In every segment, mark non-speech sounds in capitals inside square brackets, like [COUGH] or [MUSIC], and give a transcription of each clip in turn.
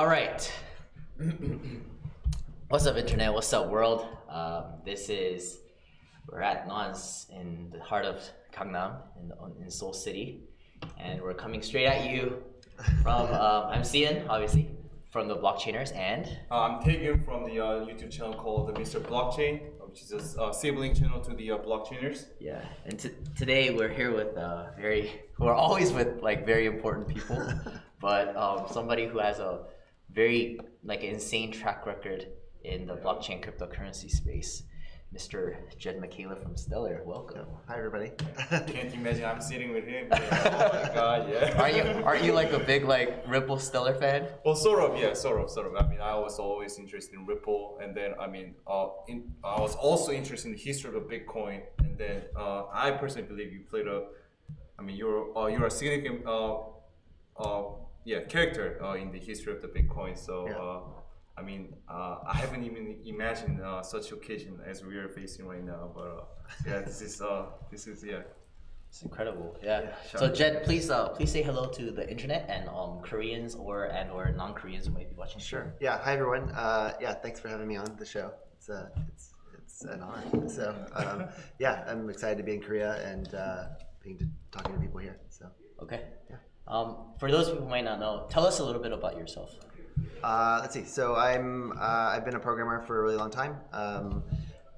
All right. What's up, internet? What's up, world? Um, this is we're at Nons in the heart of Gangnam in, in Seoul City, and we're coming straight at you from. [LAUGHS] Um, I'm Cian, obviously, from the Blockchainers, and Uh, I'm taken from the uh, YouTube channel called the Mr. Blockchain, which is a uh, sibling channel to the uh, Blockchainers. yeah, and today we're here with uh, very. We're always with like very important people, [LAUGHS] but um, somebody who has a very like insane track record in the blockchain cryptocurrency space. Mr. Jed McCaleb from Stellar, welcome. Hi everybody. Can't you imagine I'm sitting with him. [LAUGHS] oh my god, yeah. Are you are you like a big like Ripple Stellar fan? Well, sort of, yeah, sort of, sort of. I mean, I was always interested in Ripple, and then I mean, uh, in, I was also interested in the history of Bitcoin, and then uh, I personally believe you played a, I mean, you're uh, you're a significant, uh, uh, yeah, character uh, in the history of the Bitcoin. So, Yeah. uh, I mean, uh, I haven't even imagined uh, such occasion as we are facing right now. But uh, yeah, this is uh, this is yeah. It's incredible. Yeah. Yeah, So. Jed, please uh please say hello to the internet and um Koreans or and or non Koreans who might be watching. Sure. Yeah. Hi everyone. Uh, yeah. Thanks for having me on the show. It's uh, it's it's an honor. So um, yeah, I'm excited to be in Korea and uh, being to, talking to people here. So Okay. Um, for those who might not know, tell us a little bit about yourself. uh, let's see. So I'm uh, I've been a programmer for a really long time. Um,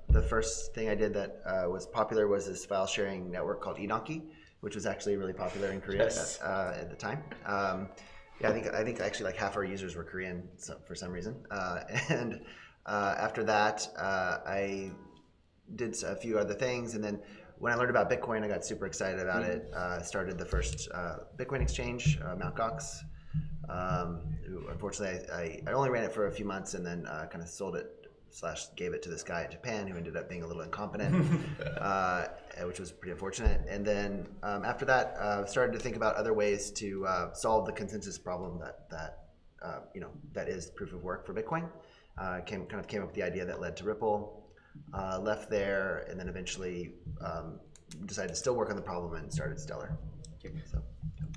the first thing I did that uh, was popular was this file sharing network called eDonkey, which was actually really popular in Korea Yes. at, uh, at the time. Um, yeah, I think I think actually like half our users were Korean for some reason. Uh, [LAUGHS] and uh, after that, uh, I did a few other things, and then when I learned about Bitcoin, I got super excited about it. Uh, started the first uh, Bitcoin exchange, uh, Mt. Gox. Um, unfortunately, I, I, I only ran it for a few months and then uh, kind of sold it slash gave it to this guy in Japan who ended up being a little incompetent, [LAUGHS] uh, which was pretty unfortunate. And then um, after that, uh, started to think about other ways to uh, solve the consensus problem that that uh, you know that is proof of work for Bitcoin. Uh, came kind of came up with the idea that led to Ripple. Uh, left there, and then eventually um, decided to still work on the problem and started Stellar. So.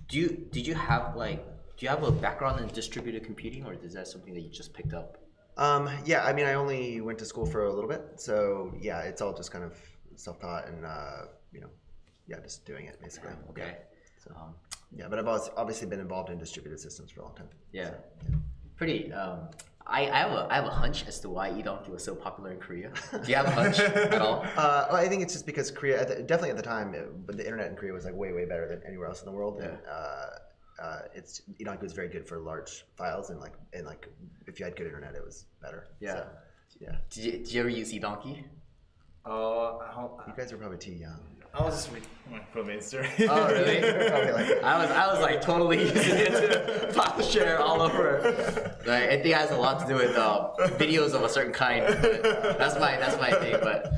Do you did you have like do you have a background in distributed computing or is that something that you just picked up? Um, yeah, I mean, I only went to school for a little bit, so yeah, it's all just kind of self-taught and uh, you know, yeah, just doing it basically. Okay. So, Um, yeah, but I've obviously been involved in distributed systems for a long time. yeah. Pretty. Um, I, I have a I have a hunch as to why eDonkey was so popular in Korea. [LAUGHS] Do you have a hunch at all? [LAUGHS] Uh, well, I think it's just because Korea, at the, definitely at the time, it, but the internet in Korea was like way, way better than anywhere else in the world. And uh, uh, it's eDonkey was very good for large files, and like, and like, if you had good internet, it was better. Yeah. So, yeah. Did you, did you ever use eDonkey? Uh, I, You guys are probably too young. I was just with- from Insta. Oh really? [LAUGHS] Probably like- I was I was like totally [LAUGHS] using it to file share all over. Like, I think it has a lot to do with uh, videos of a certain kind. That's my that's my thing. But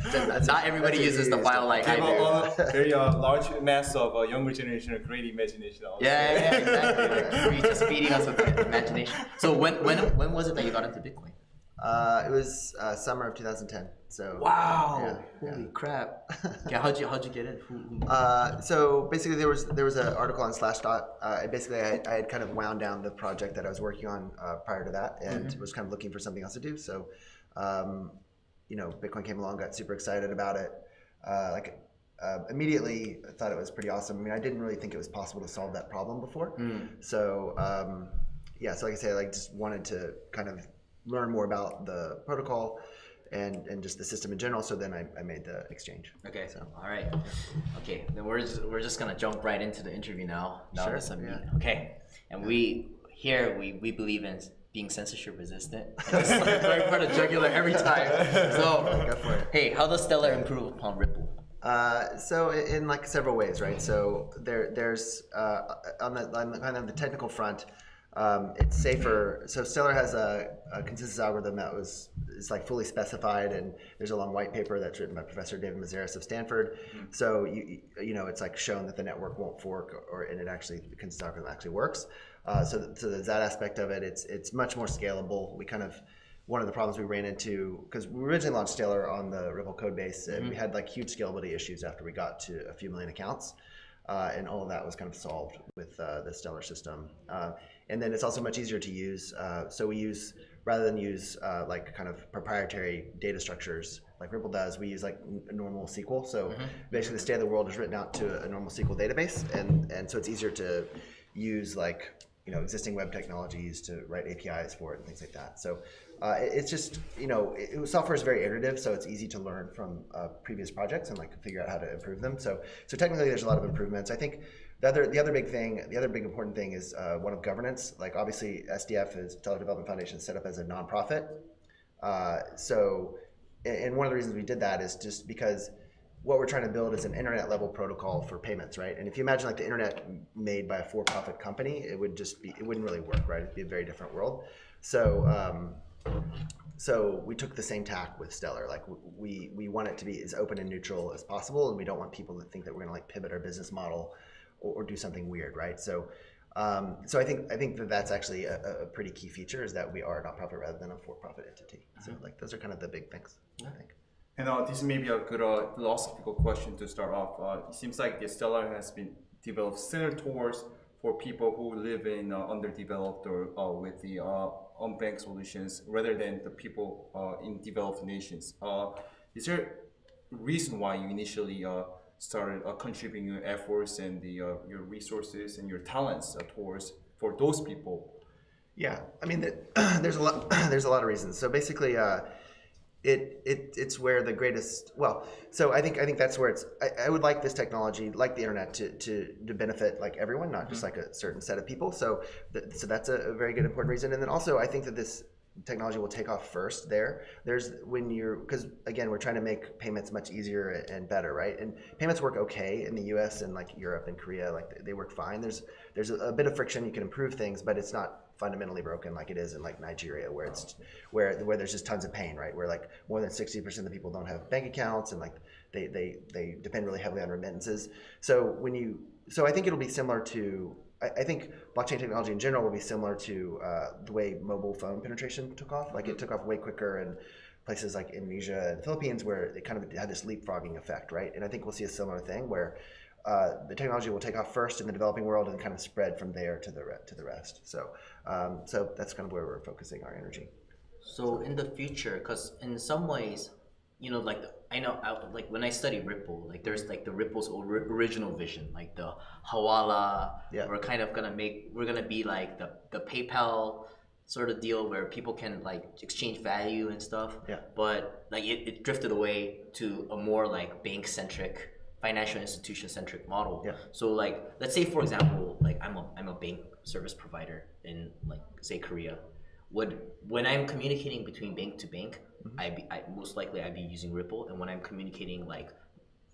not everybody that's uses the used. file like I Have do. a, a very uh, large mass of uh, younger generation of great imagination. I would Yeah, yeah, exactly. Like, just feeding us with imagination. So when when when was it that you got into Bitcoin? Uh, it was uh, summer of 2010. So Wow! Yeah, Holy yeah. crap! [LAUGHS] Yeah, how'd you how'd you get in? Who, who- Uh, so basically, there was there was an article on Slashdot. Uh, basically, I, I had kind of wound down the project that I was working on uh, prior to that, and was kind of looking for something else to do. So, um, you know, Bitcoin came along, got super excited about it. Uh, like uh, immediately, I thought it was pretty awesome. I mean, I didn't really think it was possible to solve that problem before. So um, yeah, so like I say, I like just wanted to kind of learn more about the protocol and and just the system in general. So then I, I made the exchange. Okay. So. All right. Okay. Then we're just, we're just gonna jump right into the interview now. now Sure, yeah. Okay. And we here we, we believe in being censorship resistant. Just like going for the jugular every time. So [LAUGHS] Go for it. hey, how does Stellar improve upon Ripple? Uh, so in like several ways, right? So there, there's uh, on the on the kind of the technical front, um, it's safer. So Stellar has a, a consensus algorithm that was is like fully specified, and there's a long white paper that's written by Professor David Mazières of Stanford. So you you know it's like shown that the network won't fork, or and it actually the consensus algorithm actually works. Uh, so so there's that aspect of it. It's it's much more scalable. We kind of one of the problems we ran into because we originally launched Stellar on the Ripple code base, and we had like huge scalability issues after we got to a few million accounts, uh, and all of that was kind of solved with uh, the Stellar system. Uh, and then it's also much easier to use. Uh, so we use rather than use uh, like kind of proprietary data structures like Ripple does, we use like normal SQL. So basically, the state of the world is written out to a normal SQL database, and and so it's easier to use like you know existing web technologies to write APIs for it and things like that. So uh, it- it's just you know it, it- software is very iterative, so it's easy to learn from uh, previous projects and like figure out how to improve them. So so technically, there's a lot of improvements. I think. The other, the other big thing, the other big important thing is uh, one of governance. Like obviously, SDF is Stellar Development Foundation, set up as a nonprofit. Uh, so, and and one of the reasons we did that is just because what we're trying to build is an internet level protocol for payments, right? And if you imagine like the internet made by a for-profit company, it would just be, it wouldn't really work, right? It'd be a very different world. So, um, so we took the same tack with Stellar. Like we we want it to be as open and neutral as possible, and we don't want people to think that we're going to like pivot our business model or, or do something weird, right? So. Um, so I think I think that that's actually a, a- pretty key feature is that we are a nonprofit rather than a for-profit entity. So like those are kind of the big things. I think. And uh, this may be a good uh, philosophical question to start off. Uh, it seems like the Stellar has been developed centered towards for people who live in uh, underdeveloped or uh, with the uh, unbanked solutions rather than the people uh, in developed nations. Uh, is there a reason why you initially uh, started uh, contributing your efforts and the, uh, your resources and your talents towards for those people? Yeah, I mean, th- [CLEARS THROAT] there's a lot. [CLEARS THROAT] there's a lot of reasons. So basically, it it it's where the greatest. Well, so I think I think that's where it's. I, I would like this technology, like the internet, to to, to benefit like everyone, not just mm-hmm. like a certain set of people. So th- so that's a, a very good important reason. And then also, I think that this technology will take off first there there's when you're because again we're trying to make payments much easier and better right and payments work okay in the us and like europe and korea like they- they work fine there's there's a, a bit of friction you can improve things but it's not fundamentally broken like it is in like nigeria where it's where where there's just tons of pain right where like more than 60% of the people don't have bank accounts and like they they they depend really heavily on remittances so when you so i think it'll be similar to I, I think blockchain technology in general will be similar to uh, the way mobile phone penetration took off. Like it took off way quicker in places like Indonesia and the Philippines, where it kind of had this leapfrogging effect, right? And I think we'll see a similar thing where uh, the technology will take off first in the developing world and kind of spread from there to the re- to the rest. So, um, so that's kind of where we're focusing our energy. So in the future, because in some ways, you know, like I know, I, like when I study Ripple, like there's like the Ripple's original vision, like the Hawala. Yeah. We're kind of gonna make, we're gonna be like the the PayPal sort of deal where people can like exchange value and stuff. Yeah. But like it, it drifted away to a more like bank centric, financial institution centric model. Yeah. So like let's say for example, like I'm a I'm a bank service provider in like say Korea. Would when I'm communicating between bank to bank, I be I, most likely I'd be using Ripple, and when I'm communicating like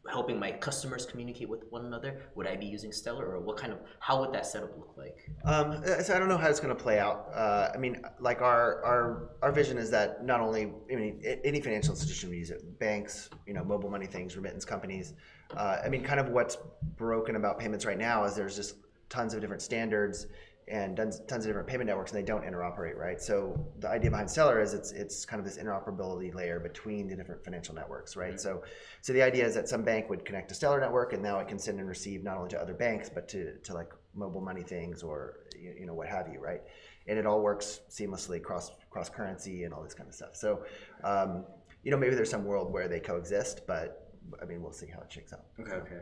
helping my customers communicate with one another, would I be using Stellar, or what kind of how would that setup look like? Um, so I don't know how it's going to play out. Uh, I mean, like our, our our vision is that not only I mean any financial institution would use it, banks, you know, mobile money things, remittance companies. Uh, I mean, kind of what's broken about payments right now is there's just tons of different standards and tons, tons of different payment networks, and they don't interoperate, right? So the idea behind Stellar is it's it's kind of this interoperability layer between the different financial networks, right? So so the idea is that some bank would connect to Stellar network, and now it can send and receive not only to other banks but to to like mobile money things or you, you know what have you, right? And it all works seamlessly cross cross currency and all this kind of stuff. So um, you know maybe there's some world where they coexist, but I mean we'll see how it shakes out. Okay, okay.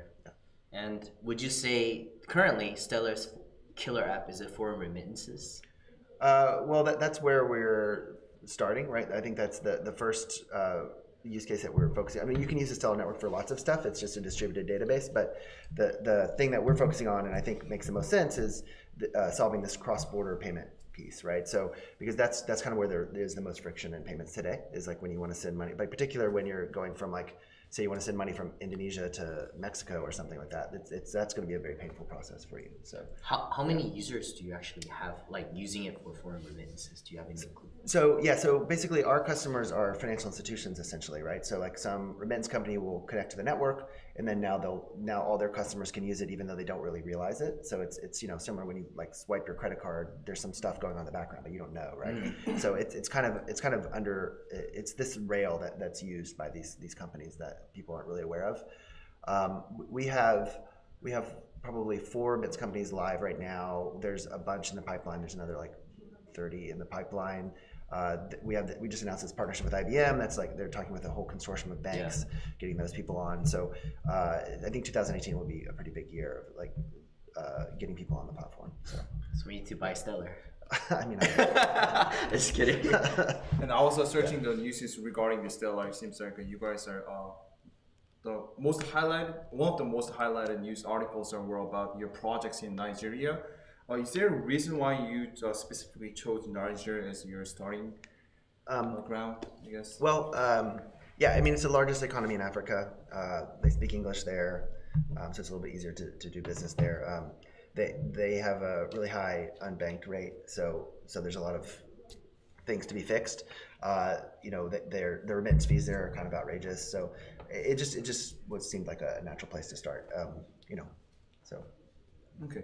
And would you say currently Stellar's killer app is it for remittances? Uh, well, that, that's where we're starting, right? I think that's the the first uh, use case that we're focusing. I mean, you can use the Stellar network for lots of stuff. It's just a distributed database, but the the thing that we're focusing on, and I think makes the most sense, is the, uh, solving this cross border payment piece, right? So because that's that's kind of where there is the most friction in payments today is like when you want to send money, but particular when you're going from like say you want to send money from Indonesia to Mexico or something like that. It's, it's that's going to be a very painful process for you. So. How, how many users do you actually have like using it for foreign remittances? Do you have any? So yeah, so basically our customers are financial institutions essentially, right? So like some remittance company will connect to the network, and then now they'll now all their customers can use it even though they don't really realize it. So it's it's you know similar when you like swipe your credit card, there's some stuff going on in the background, but you don't know, right? So it's it's kind of it's kind of under it's this rail that that's used by these these companies that people aren't really aware of. Um, we have we have probably four bits companies live right now. There's a bunch in the pipeline. There's another like 30 in the pipeline. Uh, th- we have the, we just announced this partnership with IBM. That's like they're talking with a whole consortium of banks, getting those people on. So uh, I think 2018 will be a pretty big year of like uh, getting people on the platform. So So we need to buy Stellar. [LAUGHS] I mean, I, [LAUGHS] Just kidding. [LAUGHS] And also was searching the news regarding the Stellar. It seems like you guys are uh, the most highlighted, one of the most highlighted news articles are were about your projects in Nigeria. Uh, is there a reason why you uh, specifically chose Nigeria as your starting um, uh, ground? I guess. Well, um, yeah, I mean, it's the largest economy in Africa. Uh, they speak English there, um, so it's a little bit easier to, to do business there. Um, they, they have a really high unbanked rate, so, so there's a lot of things to be fixed. Uh, you know, their, their remittance fees there are kind of outrageous, so it it just, it just what seemed like a natural place to start, um, you know, so. Okay.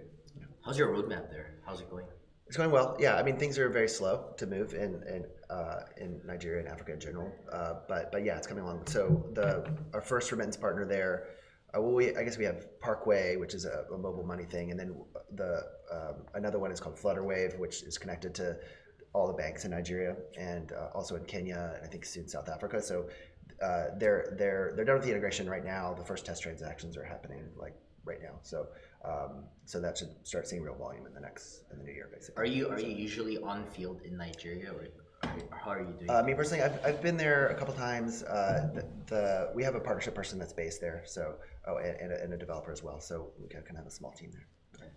How's your roadmap there? How's it going? It's going well. Yeah, I mean things are very slow to move in in, uh, in Nigeria and Africa in general. Uh, but but yeah, it's coming along. So the our first remittance partner there, uh, well, we I guess we have Parkway, which is a, a mobile money thing, and then the um, another one is called Flutterwave, which is connected to all the banks in Nigeria and uh, also in Kenya and I think soon South Africa. So uh, they're they're they're done with the integration right now. The first test transactions are happening like right now. So so that should start seeing real volume in the next in the new year, basically. Are you are you usually on field in Nigeria or how are you doing? Uh, me personally, I've, I've been there a couple times. Uh, the, the we have a partnership person that's based there, so oh, and, and, a, and a developer as well. So we can, can have a small team there.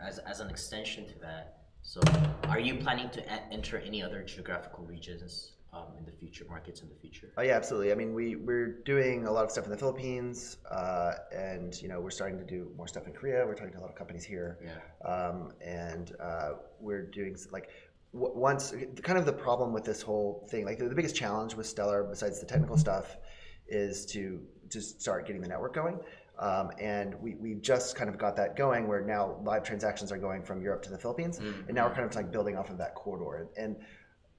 as, as an extension to that, so are you planning to enter any other geographical regions um, in the future, markets in the future? Oh yeah, absolutely. I mean, we we're doing a lot of stuff in the Philippines, uh, and you know we're starting to do more stuff in Korea. We're talking to a lot of companies here, Yeah. um, and uh, we're doing like w- once kind of the problem with this whole thing. Like the, the biggest challenge with Stellar, besides the technical stuff, is to just start getting the network going. Um, and we, we just kind of got that going where now live transactions are going from Europe to the Philippines. And now we're kind of like building off of that corridor. And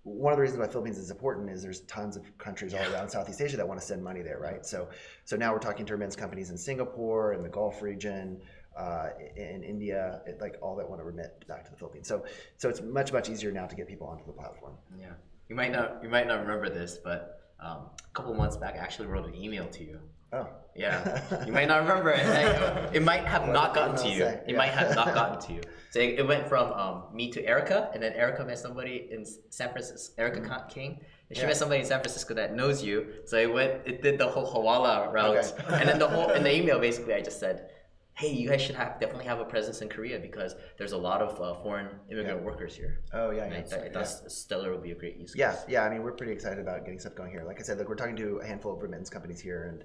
one of the reasons why Philippines is important is there's tons of countries all around Southeast Asia that want to send money there, right? So, so now we're talking to remittance companies in Singapore, in the Gulf region, uh, in India, it, like all that want to remit back to the Philippines. So, so it's much much easier now to get people onto the platform. Yeah. You might not you might not remember this, but um, a couple months back, I actually wrote an email to you. Oh, Yeah, [LAUGHS] you might not remember it. Like, it might have not gotten to you. It Yeah. might [LAUGHS] have not gotten to you. So it, it went from um, me to Erica, and then Erica met somebody in San Francisco, Erica Con- King. And she Yeah. met somebody in San Francisco that knows you. So it went, it did the whole Hawala route, Okay. [LAUGHS] and then the whole in the email basically I just said, hey, you guys should have definitely have a presence in Korea because there's a lot of uh, foreign immigrant Yeah. workers here. oh yeah, yeah. I, th- yeah. Stellar would be a great use case. Yeah, yeah. I mean, we're pretty excited about getting stuff going here. Like I said, like we're talking to a handful of remittance companies here and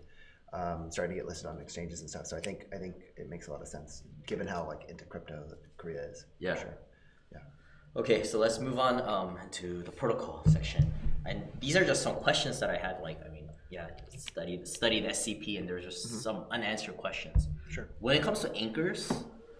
starting to get listed on exchanges and stuff. So I think I think it makes a lot of sense given how like into crypto Korea is. Yeah. sure. Yeah. Okay, so let's move on um, to the protocol section. And these are just some questions that I had. Like, I mean, yeah, studied studied SCP, and there's just some unanswered questions. Sure. When it comes to anchors,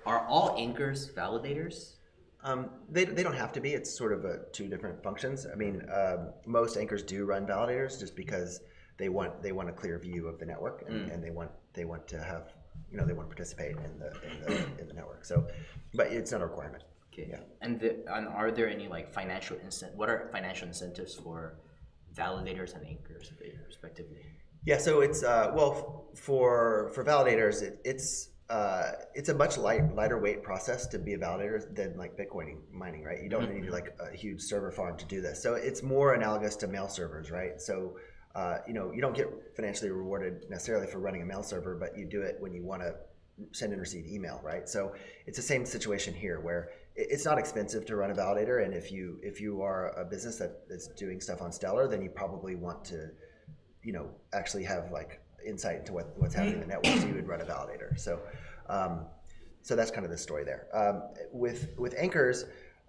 are all anchors validators? Um, they, they don't have to be. It's sort of a, two different functions. I mean, um, most anchors do run validators just because they want they want a clear view of the network and, and they want they want to have you know they want to participate in the in the, in the network. So, but it's not a requirement. Okay. Yeah. And the, and are there any like financial incent? What are financial incentives for validators and anchors, respectively? Yeah, so it's uh, well for for validators, it, it's uh, it's a much light, lighter weight process to be a validator than like Bitcoin mining, right? You don't need like a huge server farm to do this. So it's more analogous to mail servers, right? So you know you don't get financially rewarded necessarily for running a mail server, but you do it when you want to send and receive email, right? So it's the same situation here where it's not expensive to run a validator, and if you if you are a business that is doing stuff on Stellar, then you probably want to you know actually have like insight into what, what's happening in the network so you would run a validator. So um, so that's kind of the story there. Um, with with anchors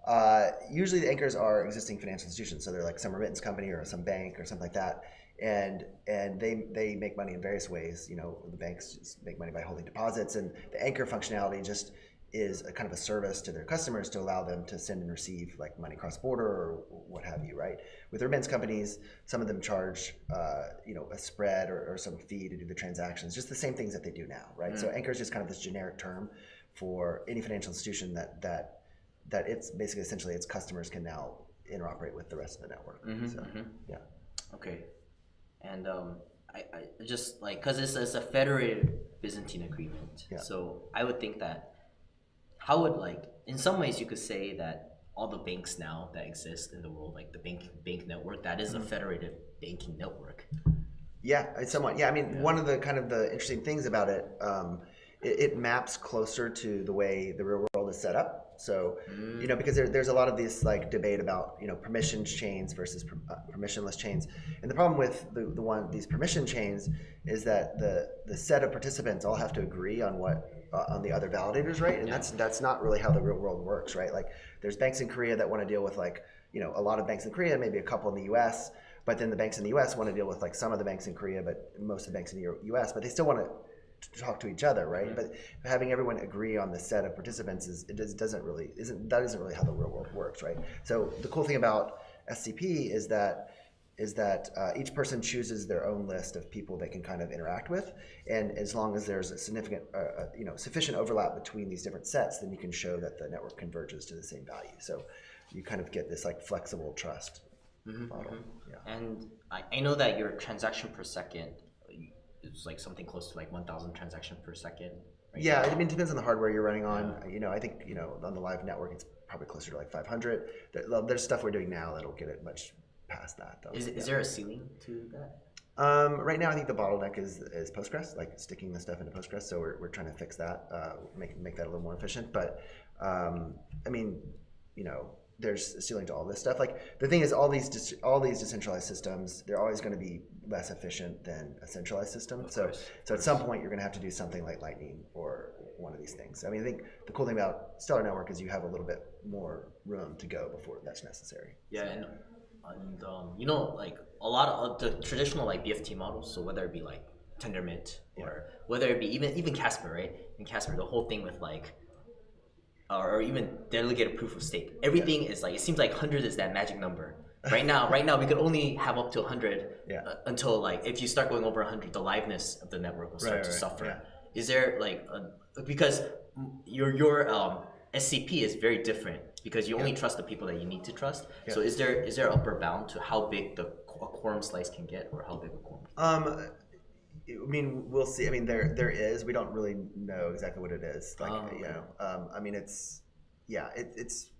uh, usually the anchors are existing financial institutions. So they're like some remittance company or some bank or something like that and and they they make money in various ways you know the banks just make money by holding deposits and the anchor functionality just is a kind of a service to their customers to allow them to send and receive like money cross border or what have you, right? With remittance companies, some of them charge, uh, you know, a spread or, or, some fee to do the transactions, just the same things that they do now, right? Mm. So anchor is just kind of this generic term for any financial institution that that that it's basically essentially its customers can now interoperate with the rest of the network. Mm-hmm, so, mm-hmm. yeah. Okay, and um, I, I just like because it's, it's a federated Byzantine agreement, yeah. so I would think that how would like in some ways you could say that all the banks now that exist in the world, like the bank bank network, that is a mm-hmm. federated banking network. Yeah, it's somewhat. Yeah, I mean, yeah. one of the kind of the interesting things about it, um, it, it, maps closer to the way the real world is set up. So, mm. you know, because there, there's a lot of this like debate about you know permission chains versus per, uh, permissionless chains, and the problem with the, the one these permission chains is that the the set of participants all have to agree on what uh, on the other validators, right? And yeah. that's that's not really how the real world works, right? Like there's banks in Korea that want to deal with like you know a lot of banks in Korea, maybe a couple in the U.S. But then the banks in the U.S. want to deal with like some of the banks in Korea, but most of the banks in the U.S. But they still want to talk to each other, right? But having everyone agree on the set of participants is it doesn't really isn't that isn't really how the real world works, right? So the cool thing about SCP is that is that uh, each person chooses their own list of people they can kind of interact with, and as long as there's a significant, uh, uh, you know, sufficient overlap between these different sets, then you can show that the network converges to the same value. So you kind of get this like flexible trust mm-hmm, model. Mm-hmm. Yeah. And I, I know that your transaction per second is like something close to like 1,000 transactions per second. Right yeah, now. I mean, it depends on the hardware you're running on. Yeah. You know, I think you know on the live network it's probably closer to like 500. there's stuff we're doing now that'll get it much past that. Though. Is, is there a ceiling to that? Um, right now, I think the bottleneck is is Postgres, like sticking the stuff into Postgres. So we're, we're trying to fix that, uh, make make that a little more efficient. But um, I mean, you know, there's a ceiling to all this stuff. Like the thing is, all these all these decentralized systems, they're always going to be less efficient than a centralized system. Of so course. so at some point, you're going to have to do something like Lightning or one of these things. I mean, I think the cool thing about Stellar Network is you have a little bit more room to go before that's necessary. Yeah, so. and and um, you know like a lot of the traditional like BFT models. So whether it be like Tendermint or whether it be even even Casper, right? In Casper, the whole thing with like or even delegated proof of stake. Everything yeah. is like it seems like hundred is that magic number. Right now, right now we could only have up to hundred yeah. uh, until like if you start going over hundred, the liveness of the network will start right, to right, suffer. Yeah. Is there like a, because your your um, SCP is very different because you only trust the people that you need to trust. So is there is there upper bound to how big the a quorum slice can get, or how big a quorum? Um, I mean, we'll see. I mean, there there is. We don't really know exactly what it is. Like, oh, okay. you know, um, I mean, it's yeah, it, it's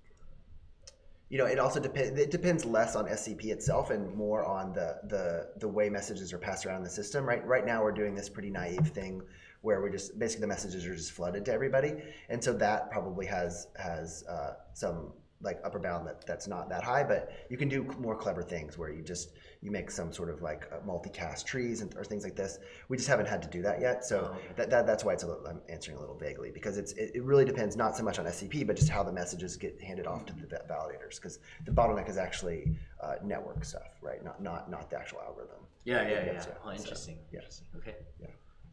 you know, it also depends. It depends less on SCP itself and more on the the the way messages are passed around the system. Right, right now we're doing this pretty naive thing where we just basically the messages are just flooded to everybody, and so that probably has has uh, some like upper bound that that's not that high, but you can do more clever things where you just you make some sort of like multicast trees and or things like this. We just haven't had to do that yet, so oh, that, that that's why it's a little, I'm answering a little vaguely because it's it, it, really depends not so much on SCP but just how the messages get handed off to the validators because the bottleneck is actually uh, network stuff, right? Not not not the actual algorithm. Yeah, yeah, yeah. yeah. Oh, interesting. So, yes. Okay. Yeah.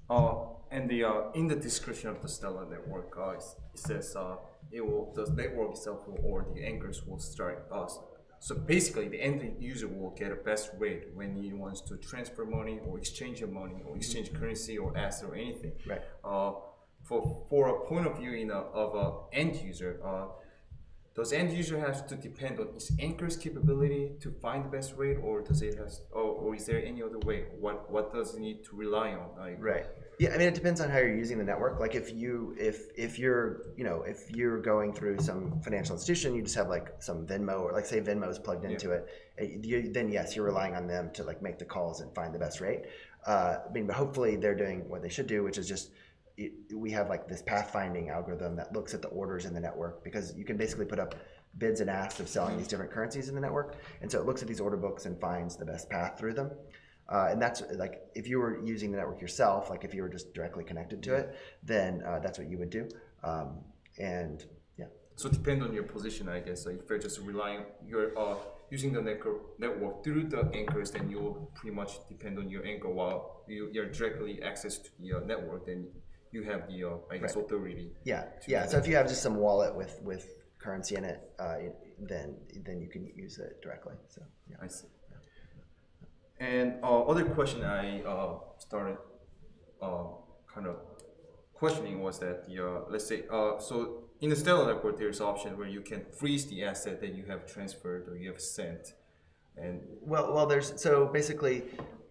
Uh, and the uh, in the description of the Stellar network, uh, it says uh, it will the network itself will, or the anchors will start us. So basically, the end user will get a best rate when he wants to transfer money or exchange your money or exchange currency or asset or anything. Right. Uh, for for a point of view in a, of a end user, uh, does end user have to depend on its anchor's capability to find the best rate, or does it has, or, or is there any other way? What what does it need to rely on? Like, right. Yeah, I mean, it depends on how you're using the network. Like, if you if if you're you know if you're going through some financial institution, you just have like some Venmo or like say Venmo is plugged into yeah. it. Eh, you, then yes, you're relying on them to like make the calls and find the best rate. Uh, I mean, but hopefully they're doing what they should do, which is just it, we have like this pathfinding algorithm that looks at the orders in the network because you can basically put up bids and asks of selling these different currencies in the network, and so it looks at these order books and finds the best path through them. Uh, and that's like if you were using the network yourself, like if you were just directly connected to it, then uh, that's what you would do. Um, and yeah. So depend on your position, I guess. Like if you're just relying, you're uh, using the network through the anchors, then you'll pretty much depend on your anchor. While you, you're directly access to uh, network, then you have the uh, I guess authority. Yeah, yeah. So if you have just some wallet with with currency in it, uh, then then you can use it directly. So yeah. I see. And uh, other question I uh, started uh, kind of questioning was that the uh, let's say uh, so in the Stellar network there's option where you can freeze the asset that you have transferred or you have sent, and Well, well, there's so basically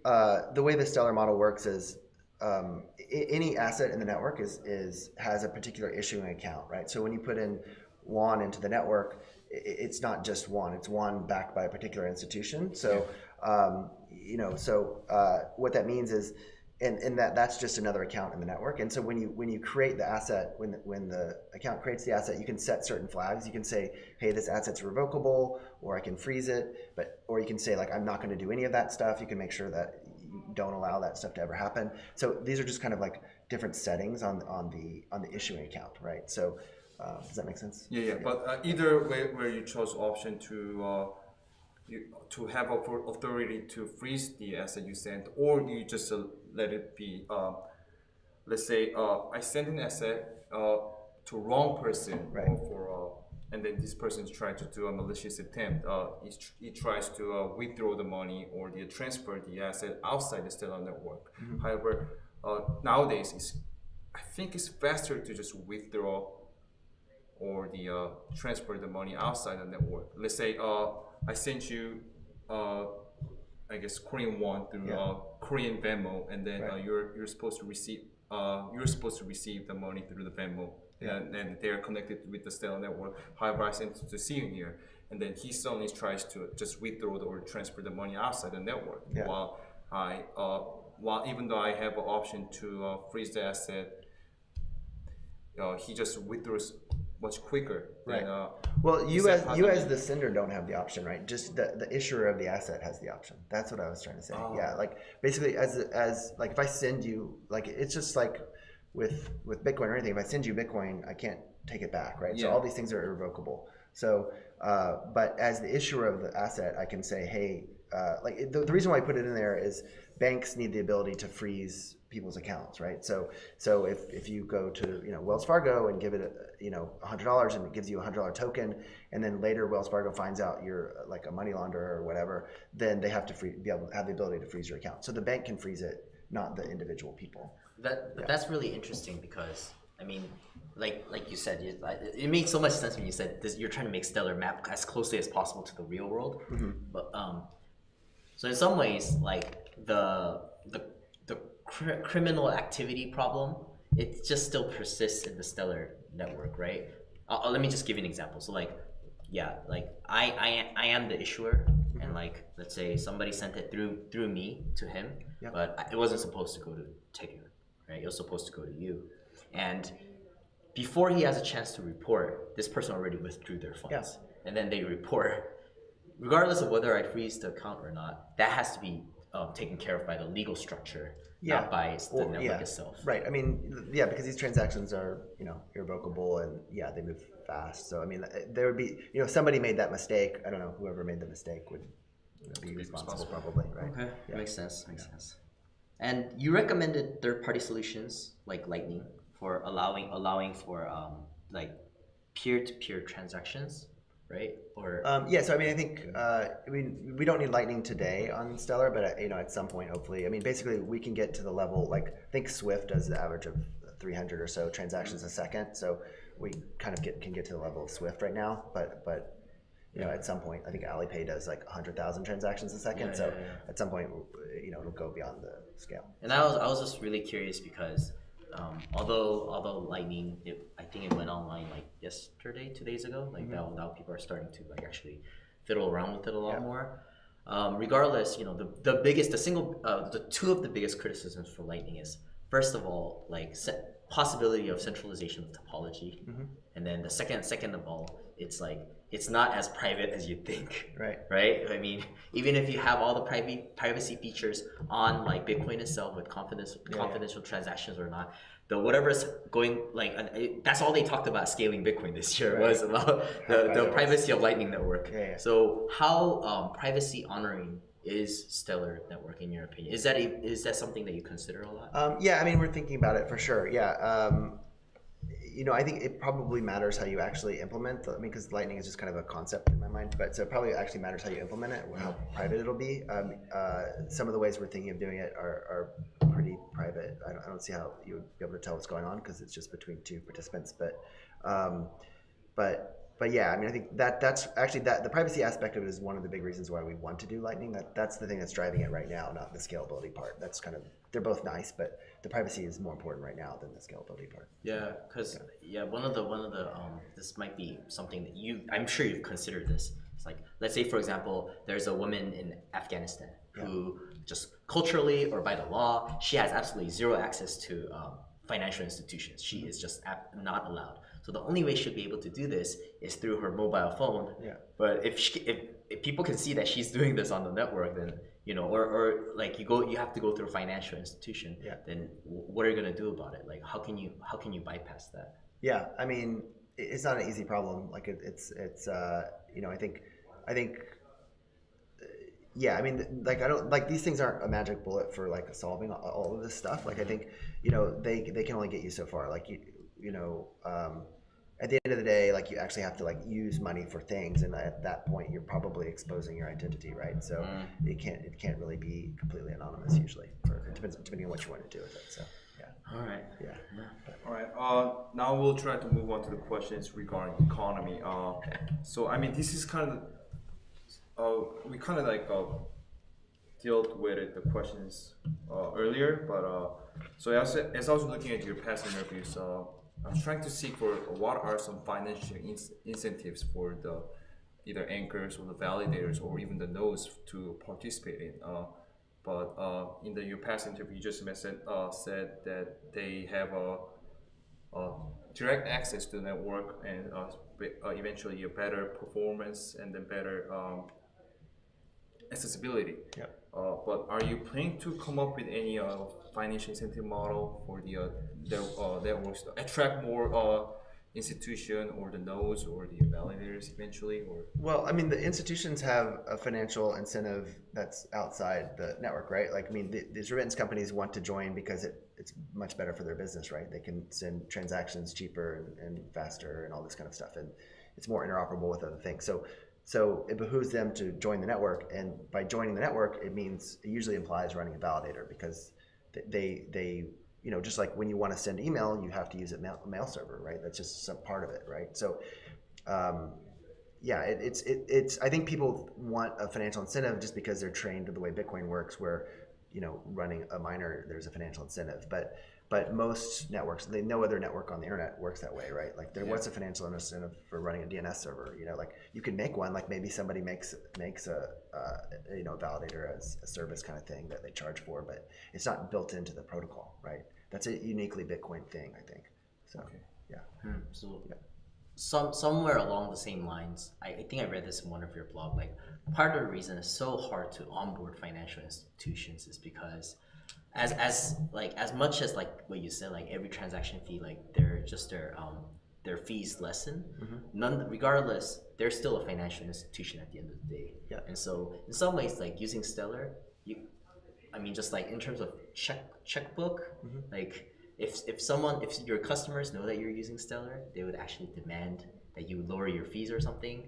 uh, the way the Stellar model works is um, i- any asset in the network is is has a particular issuing account, right? So when you put in one into the network, it's not just one; it's one backed by a particular institution. So um, you know, so uh, what that means is. And, and that that's just another account in the network. And so when you when you create the asset, when the, when the account creates the asset, you can set certain flags. You can say, hey, this asset's revocable, or I can freeze it. But or you can say like I'm not going to do any of that stuff. You can make sure that don't allow that stuff to ever happen. So these are just kind of like different settings on on the on the issuing account, right? So uh, does that make sense? yeah, yeah. But uh, either way, where you chose option to uh, you to have author- authority to freeze the asset you sent, or you just uh, let it be. Uh, let's say uh, I sent an asset uh, to wrong person, Right. for and then this person is trying to do a malicious attempt. Uh, he, tr- he tries to uh, withdraw the money or the transfer the asset outside the Stellar network. However, uh, nowadays it's I think it's faster to just withdraw or the uh, transfer the money outside the network. Let's say uh, I sent you, uh, I guess Korean won through Yeah. uh, Korean Venmo, and then uh, Right. you're you're supposed to receive uh, you're supposed to receive the money through the Venmo, and, and they are connected with the Stellar network. However, I sent it to Sion here, and then he suddenly tries to just withdraw the, or transfer the money outside the network. Yeah. While I uh, while even though I have an option to uh, freeze the asset uh, he just withdraws much quicker. Right. Than, uh, Well, you as you as the sender don't have the option, right? Just the, the issuer of the asset has the option. That's what I was trying to say. Oh. Yeah, like basically as as like if I send you like it's just like with with Bitcoin or anything. If I send you Bitcoin, I can't take it back, right? So all these things are irrevocable. So, uh, but as the issuer of the asset, I can say, hey, uh, like the, the reason why I put it in there is banks need the ability to freeze people's accounts, right? So, so if, if you go to you know Wells Fargo and give it a, you know hundred dollars and it gives you a hundred dollar token, and then later Wells Fargo finds out you're like a money launderer or whatever, then they have to free, be able to have the ability to freeze your account. So the bank can freeze it, not the individual people. That but that's really interesting because I mean, like like you said, you, I- it made so much sense when you said this, you're trying to make Stellar map as closely as possible to the real world. But um, so in some ways, like the the the cr- criminal activity problem, it just still persists in the Stellar network, right? Uh, uh, let me just give you an example. So like, yeah, like I I, I am the issuer, and like let's say somebody sent it through through me to him, Yep. but it wasn't supposed to go to Tegun, right? It was supposed to go to you, and before he has a chance to report, this person already withdrew their funds, and then they report. Regardless of whether I freeze the account or not, that has to be um, taken care of by the legal structure, Yeah. not by the Or- network yeah, itself. Right. I mean, yeah, because these transactions are, you know, irrevocable and yeah, they move fast. So I mean, uh, there would be, you know, somebody made that mistake. I don't know, whoever made the mistake would you know, be responsible, responsible. probably, right? Okay, Yeah. makes sense. Makes sense. And you recommended third-party solutions like Lightning for allowing allowing for um, like peer-to-peer transactions, right? Or Um, yeah, so I mean, I think uh, I mean we don't need Lightning today on Stellar, but uh, you know, at some point, hopefully, I mean, basically, we can get to the level like I think Swift does the average of 300 or so transactions a second, so we kind of get can get to the level of Swift right now, but but you know, at some point, I think Alipay does like 100,000 transactions a second, Yeah, so yeah, yeah. at some point, you know, it'll go beyond the scale. And I was I was just really curious because um, although although Lightning, it, I think it went online like yesterday, two days ago. Like now now people are starting to like actually fiddle around with it a lot more. Um, regardless, you know the the biggest the single uh, the two of the biggest criticisms for Lightning is first of all like possibility of centralization of topology, and then the second second of all it's like it's not as private as you think [LAUGHS] Right. right? I mean, even if you have all the private privacy features on like Bitcoin itself with confidential yeah. confidential transactions or not, the whatever's going like that's all they talked about scaling Bitcoin this year Right. was about the, the privacy of Lightning Network. Yeah, yeah. So how um, privacy honoring is Stellar Network in your opinion? Is that a, is that something that you consider a lot? Um, yeah, I mean, we're thinking about it for sure. Yeah. Um, you know, I think it probably matters how you actually implement. The, I mean, because Lightning is just kind of a concept in my mind, but so it probably actually matters how you implement it, how private it'll be. Um, uh, some of the ways we're thinking of doing it are, are pretty private. I don't, I don't see how you would be able to tell what's going on because it's just between two participants. But, um, but but yeah, I mean, I think that that's actually that the privacy aspect of it is one of the big reasons why we want to do Lightning. That that's the thing that's driving it right now, not the scalability part. That's kind of they're both nice, but the privacy is more important right now than the scalability part. Yeah, because yeah, one of the one of the um, this might be something that you I'm sure you've considered this. It's like let's say for example, there's a woman in Afghanistan who just culturally or by the law she has absolutely zero access to um, financial institutions. She is just ap- not allowed. So the only way she'll be able to do this is through her mobile phone. Yeah. But if she, if, if people can see that she's doing this on the network, then you know, or, or like you go, you have to go through a financial institution. Yeah. Then what are you gonna do about it? Like, how can you how can you bypass that? Yeah, I mean, it's not an easy problem. Like it, it's it's uh, you know, I think I think uh, yeah, I mean, like I don't like these things aren't a magic bullet for like solving all, all of this stuff. Like I think you know they they can only get you so far. Like you you know. Um, at the end of the day, like you actually have to like use money for things, and at that point, you're probably exposing your identity, right? So it can't it can't really be completely anonymous usually. For, it depends depending on what you want to do with it. So yeah, All right. yeah. All right. Uh, now we'll try to move on to the questions regarding economy. Uh, so I mean, this is kind of uh, we kind of like uh, dealt with it, the questions uh, earlier, but uh, so as, as I was looking at your past interviews, uh, I was trying to seek for what are some financial in- incentives for the either anchors or the validators or even the nodes to participate in. Uh, but uh, in the your past interview, you just mentioned, uh, said that they have a uh, direct access to the network and uh, uh, eventually a better performance and then better um, accessibility. Yeah. Uh, but are you planning to come up with any uh, financial incentive model for the uh, the uh, to attract more uh, institution or the nodes or the validators eventually or Well, I mean, the institutions have a financial incentive that's outside the network, right? Like, I mean, the, these remittance companies want to join because it, it's much better for their business, right? They can send transactions cheaper and, and faster and all this kind of stuff, and it's more interoperable with other things. So, so it behooves them to join the network, and by joining the network, it means it usually implies running a validator because they they you know just like when you want to send email, you have to use a mail, mail server, right? That's just some part of it, right? So. Um, yeah, it, it's it, it's. I think people want a financial incentive just because they're trained to the way Bitcoin works, where you know running a miner there's a financial incentive. But but most networks, they no other network on the internet works that way, right? Like there Yeah. what's a financial incentive for running a DNS server? You know, like you can make one, like maybe somebody makes makes a uh, you know validator as a service kind of thing that they charge for, but it's not built into the protocol, right? That's a uniquely Bitcoin thing, I think. So Okay. yeah. Hmm, so some somewhere along the same lines, I, I think I read this in one of your blog. Like part of the reason it's so hard to onboard financial institutions is because as as like as much as like what you said, like every transaction fee, like they're just their um their fees lessen. None regardless, they're still a financial institution at the end of the day. Yeah. And so in some ways, like using Stellar, you I mean, just like in terms of check checkbook, like if if someone if your customers know that you're using Stellar, they would actually demand that you lower your fees or something.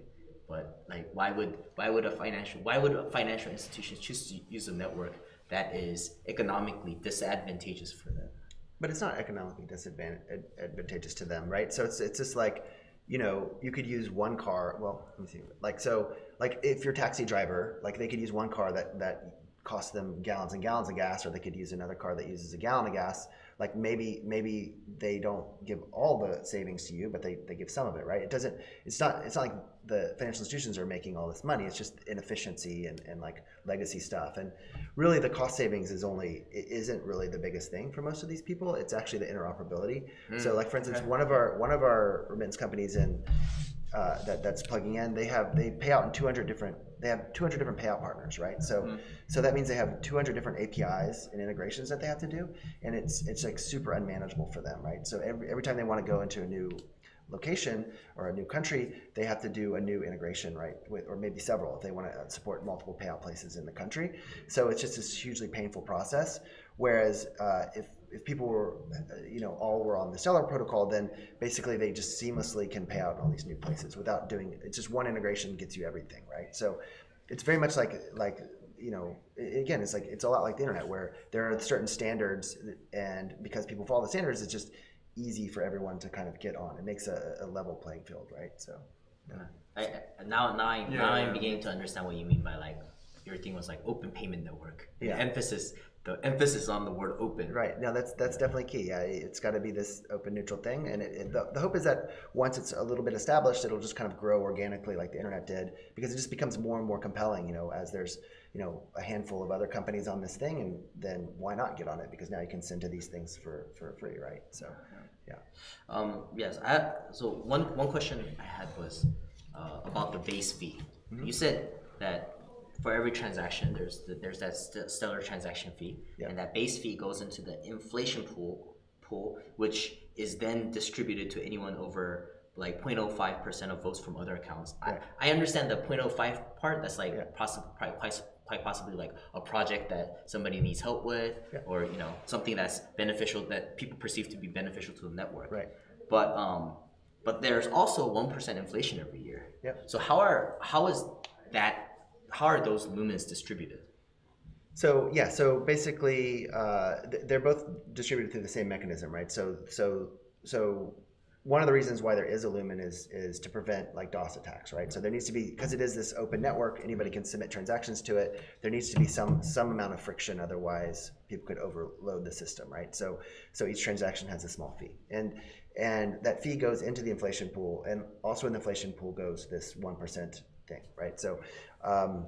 But like, why would why would a financial why would a financial institution choose to use a network that is economically disadvantageous for them? but it's not economically disadvantageous to them, right? So it's it's just like, you know, you could use one car. Well, let me see. Like so, like if you're a taxi driver, like they could use one car that that costs them gallons and gallons of gas, or they could use another car that uses a gallon of gas. Like maybe maybe they don't give all the savings to you, but they, they give some of it, right? It doesn't. It's not. It's not like the financial institutions are making all this money. It's just inefficiency and, and like legacy stuff. And really, the cost savings is only it isn't really the biggest thing for most of these people. It's actually the interoperability. Hmm. so, like for instance, one of our one of our remittance companies in uh, that that's plugging in, they have they pay out in 200 different they have 200 different payout partners, right? So so that means they have 200 different APIs and integrations that they have to do, and it's it's like super unmanageable for them, right? So every every time they want to go into a new location or a new country, they have to do a new integration, right? With, or maybe several if they want to support multiple payout places in the country. So it's just this hugely painful process. Whereas uh, if if people were, you know, all were on the Stellar protocol, then basically they just seamlessly can pay out in all these new places without doing. It's just one integration gets you everything, right? So it's very much like like you know again it's like it's a lot like the internet where there are certain standards and because people follow the standards it's just easy for everyone to kind of get on it makes a, a level playing field right so yeah. I, now now, I, Yeah, now I'm yeah. beginning to understand what you mean by like your thing was like open payment network Yeah. the emphasis the emphasis on the word open. Right. Now that's that's definitely key. Yeah it's got to be this open neutral thing and it, it- the, the hope is that once it's a little bit established it'll just kind of grow organically like the internet did because it just becomes more and more compelling you know as there's you know a handful of other companies on this thing and then why not get on it? Because now you can send to these things for for free right? So yeah. Um, yes, I, so one, one question I had was uh, about the base fee. Mm-hmm. You said that for every transaction, there's the, there's that st- stellar transaction fee, Yeah. and that base fee goes into the inflation pool pool, which is then distributed to anyone over like 0.05 percent of votes from other accounts. Right. I, I understand the 0.05 part. That's like Yeah. possibly quite, quite quite possibly like a project that somebody needs help with, Yeah. or you know something that's beneficial that people perceive to be beneficial to the network. Right. But um, but there's also one percent inflation every year. Yep. So how are how is that? How are those lumens distributed? So yeah, so basically, uh, they're both distributed through the same mechanism, right? So so so one of the reasons why there is a lumen is is to prevent like DOS attacks, right? So there needs to be because it is this open network, anybody can submit transactions to it. There needs to be some some amount of friction, otherwise people could overload the system, right? So so each transaction has a small fee, and and that fee goes into the inflation pool, and also in the inflation pool goes this one percent thing, right? So um,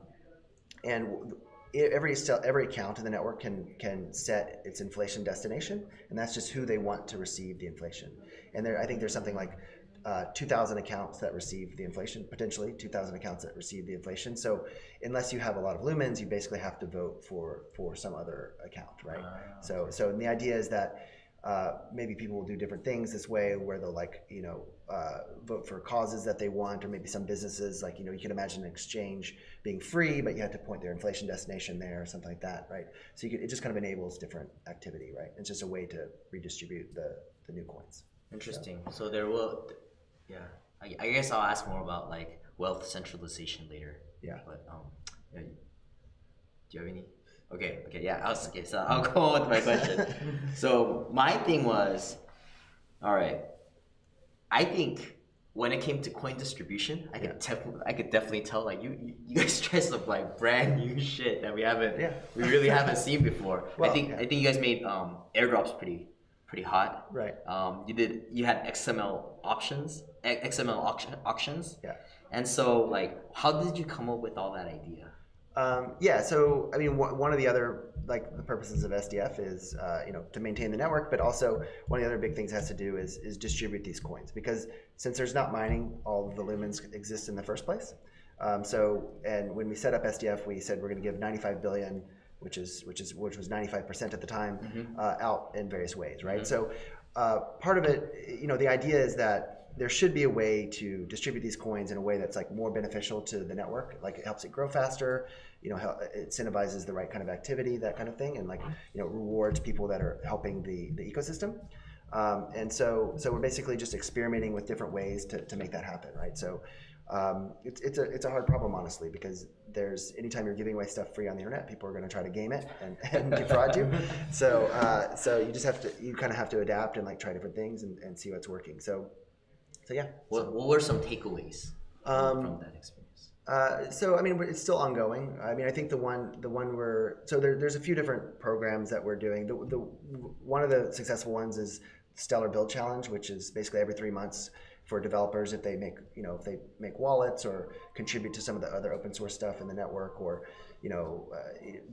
and every every account in the network can can set its inflation destination, and that's just who they want to receive the inflation. And there, I think there's something like uh, 2,000 accounts that receive the inflation, potentially 2,000 accounts that receive the inflation. So unless you have a lot of lumens, you basically have to vote for for some other account, right? So so and the idea is that. Uh, maybe people will do different things this way where they'll like you know uh, vote for causes that they want or maybe some businesses like you know you can imagine an exchange being free but you have to point their inflation destination there or something like that right so you could, it just kind of enables different activity right it's just a way to redistribute the, the new coins Interesting. So there will, yeah. I, I guess I'll ask more about like wealth centralization later. Yeah. But um, yeah, do you have any? Okay. Okay. Yeah. I'll okay, so I'll [LAUGHS] go on with my question. [LAUGHS] so my thing was, all right. I think when it came to coin distribution, I could definitely, I could definitely tell like you, you- guys [LAUGHS] tried some like brand new shit that we haven't, Yeah. we really haven't seen before. I think yeah. I think you guys made um airdrops pretty, pretty hot. right Um, you did you had XLM options, XLM auction, auctions, yeah and so like, how did you come up with all that idea? Um, yeah, so I mean, one of the other like the purposes of SDF is uh, you know to maintain the network, but also one of the other big things it has to do is is distribute these coins because since there's not mining, all of the lumens exist in the first place. Um, so and when we set up SDF, we said we're going to give 95 billion, which is which is which was 95 percent at the time, uh, out in various ways, right? So uh, part of it, you know, the idea is that there should be a way to distribute these coins in a way that's like more beneficial to the network. Like it helps it grow faster you know it incentivizes the right kind of activity that kind of thing and like you know rewards people that are helping the the ecosystem. Um, and so so we're basically just experimenting with different ways to, to make that happen right? So um, it's, it's a it's a hard problem honestly because there's anytime you're giving away stuff free on the internet people are going to try to game it and, [LAUGHS] and defraud you. So uh, so you just have to you kind of have to adapt and like try different things and, and see what's working. So so yeah What what were some takeaways Um, from that experience? uh, so I mean, it's still ongoing. I mean, I think the one the one we're so there, there's a few different programs that we're doing. The, the one of the successful ones is Stellar Build Challenge, which is basically every three months for developers if they make you know if they make wallets or contribute to some of the other open source stuff in the network or you know uh,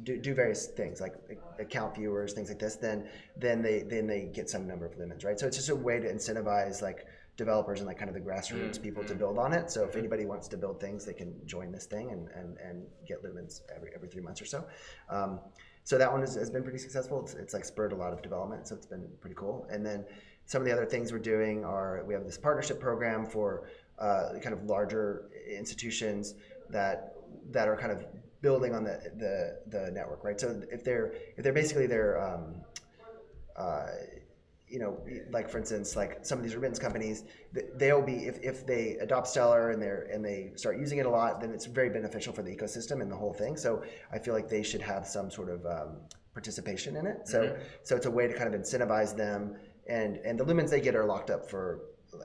do, do various things like account viewers things like this then then they then they get some number of lumens right so it's just a way to incentivize like developers and like kind of the grassroots people to build on it so if anybody wants to build things they can join this thing and and, and get lumens every every three months or so um, so that one has, has been pretty successful. It's, it's like spurred a lot of development, so it's been pretty cool. And then some of the other things we're doing are we have this partnership program for uh, kind of larger institutions that that are kind of building on the the, the network, right? So if they're if they're basically they're um, uh, you know, like for instance, like some of these remittance companies, they'll be if, if they adopt Stellar and they and they start using it a lot, then it's very beneficial for the ecosystem and the whole thing. So I feel like they should have some sort of um, participation in it. So mm-hmm. so it's a way to kind of incentivize them, and and the lumens they get are locked up for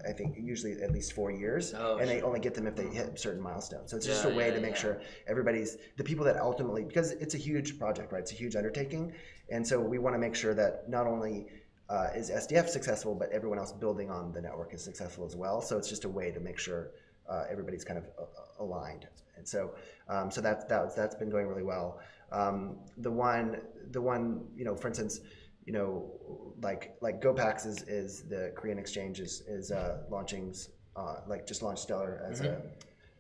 I think usually at least four years, oh, and sure. they only get them if they hit certain milestones. So it's just yeah, a way yeah, to make yeah. sure everybody's the people that ultimately because it's a huge project, right? It's a huge undertaking, and so we want to make sure that not only uh, is SDF successful, but everyone else building on the network is successful as well. So it's just a way to make sure uh, everybody's kind of uh, aligned. And so, um, so that, that that's been going really well. Um, the one, the one, you know, for instance, you know, like like GoPax is, is the Korean exchange is is uh, launching, uh, like just launched Stellar as mm-hmm.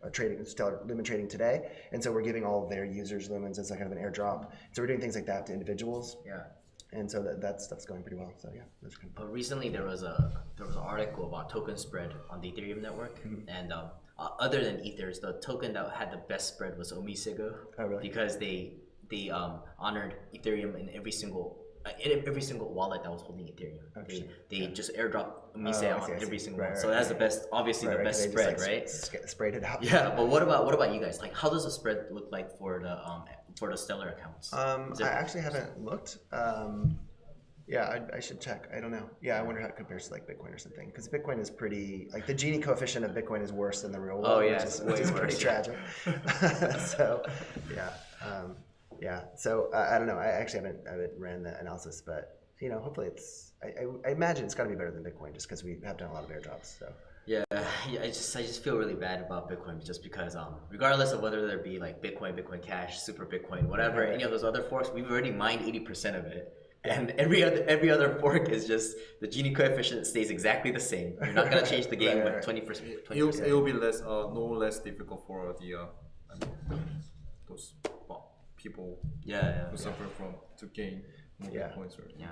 a, a, trading Stellar Lumen trading today, and so we're giving all their users lumens as a kind of an airdrop. So we're doing things like that to individuals. Yeah and so that, that stuff's going pretty well. So yeah, that's good. But recently there was a there was an article about token spread on the Ethereum network, mm-hmm. and um, uh, other than Ethers, the token that had the best spread was OmiseGO. Oh, really? Because they they um, honored Ethereum in every single uh, in every single wallet that was holding Ethereum. Oh, they they yeah. just airdrop Omise oh, on every single right, one. Right, so that's the best, obviously right, the best spread, just, like, right? Sp- sprayed it out. Yeah, but what about what about you guys? Like, how does the spread look like for the um for the Stellar accounts? Um, I actually haven't looked. Um, yeah, I, I, should check. I don't know. Yeah, I wonder how it compares to like Bitcoin or something. Because Bitcoin is pretty like the Gini coefficient of Bitcoin is worse than the real world. Oh yeah, which is, which is pretty tragic. [LAUGHS] so, yeah, um, yeah. So uh, I don't know. I actually haven't I haven't ran the analysis, but you know, hopefully it's. I, I, I imagine it's got to be better than Bitcoin just because we have done a lot of airdrops. So. Yeah, yeah, I just I just feel really bad about Bitcoin just because um regardless of whether there be like Bitcoin, Bitcoin Cash, Super Bitcoin, whatever, any of those other forks, we've already mined eighty percent of it and every other every other fork is just the Gini coefficient stays exactly the same. You're not gonna change the game right, with twenty percent. It'll, it'll be less uh, no less difficult for the uh, I mean, those people yeah, yeah who suffer from to gain more yeah. points or yeah.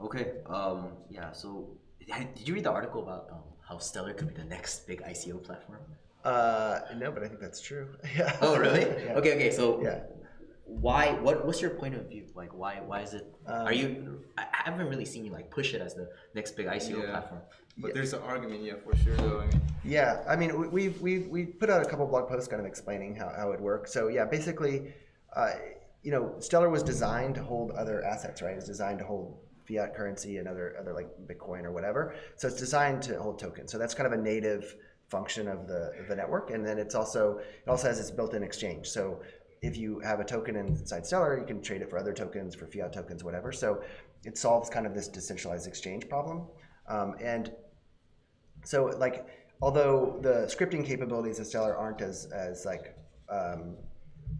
Okay. Um. Yeah. So, did you read the article about um, how Stellar could be the next big ICO platform? Uh, no, but I think that's true. [LAUGHS] Yeah. Oh, really? [LAUGHS] yeah. Okay. Okay. So, yeah why what what's your point of view like why why is it um, are you i haven't really seen you like push it as the next big ico yeah. platform but yeah. there's an argument yeah for sure though I mean. yeah i mean we've we we put out a couple blog posts kind of explaining how, how it works so yeah basically uh, you know stellar was designed to hold other assets right it's designed to hold fiat currency and other other like bitcoin or whatever so it's designed to hold tokens so that's kind of a native function of the, the network and then it's also it also has this built-in exchange so if you have a token inside Stellar, you can trade it for other tokens, for fiat tokens, whatever. So it solves kind of this decentralized exchange problem. Um, and so like, although the scripting capabilities of Stellar aren't as, as like, um,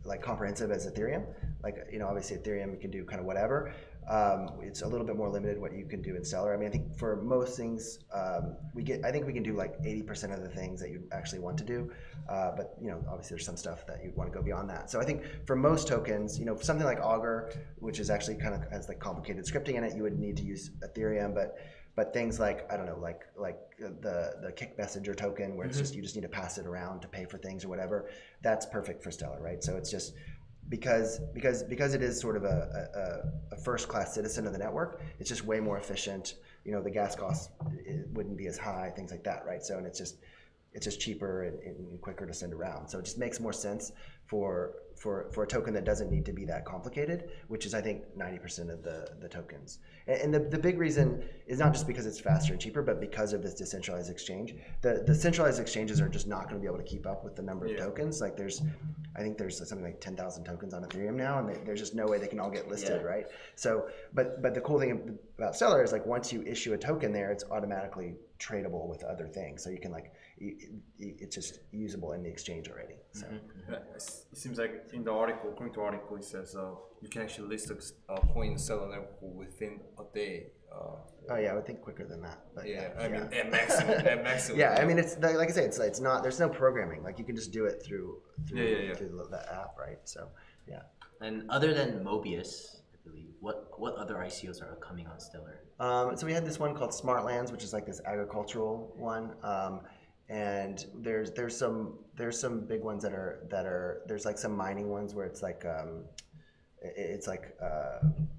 like comprehensive as Ethereum, like, you know, obviously Ethereum can do kind of whatever. Um, it's a little bit more limited what you can do in Stellar. I mean, I think for most things, um, we get. I think we can do like 80% of the things that you actually want to do. Uh, but you know, obviously, there's some stuff that you want to go beyond that. So I think for most tokens, you know, something like Augur, which is actually kind of has like complicated scripting in it, you would need to use Ethereum. But but things like I don't know, like like the the Kik messenger token, where it's mm-hmm. just you just need to pass it around to pay for things or whatever. That's perfect for Stellar, right? So it's just because because because it is sort of a, a, a, first class citizen of the network it's just way more efficient. You know the gas costs eh, wouldn't be as high things like that right? So and it's just it's just cheaper and, and, quicker to send around. So it just makes more sense for for for a token that doesn't need to be that complicated which is i think 90% of the the tokens and the, the big reason is not just because it's faster and cheaper, but because of this decentralized exchange. The, the centralized exchanges are just not going to be able to keep up with the number of tokens. Like there's, I think there's something like 10,000 tokens on Ethereum now, and they, there's just no way they can all get listed, yeah. right? So, but but the cool thing about Stellar is like once you issue a token there, it's automatically tradable with other things. So you can like, it's just usable in the exchange already. So mm-hmm. it seems like in the article, according to article, it says uh, you can actually list a uh, coin seller within a day. Uh, oh yeah, I would think quicker than that. But yeah, yeah I mean at maximum, at [LAUGHS] maximum. yeah, I mean it's like I say, it's it's not there's no programming. Like you can just do it through through, yeah, yeah, through the, the, app, right? So yeah. And other than Mobius, I believe, what what other ICOs are coming on Stellar? Um, so we had this one called Smartlands, which is like this agricultural one. Um, and there's there's some there's some big ones that are that are there's like some mining ones where it's like um, it's like uh,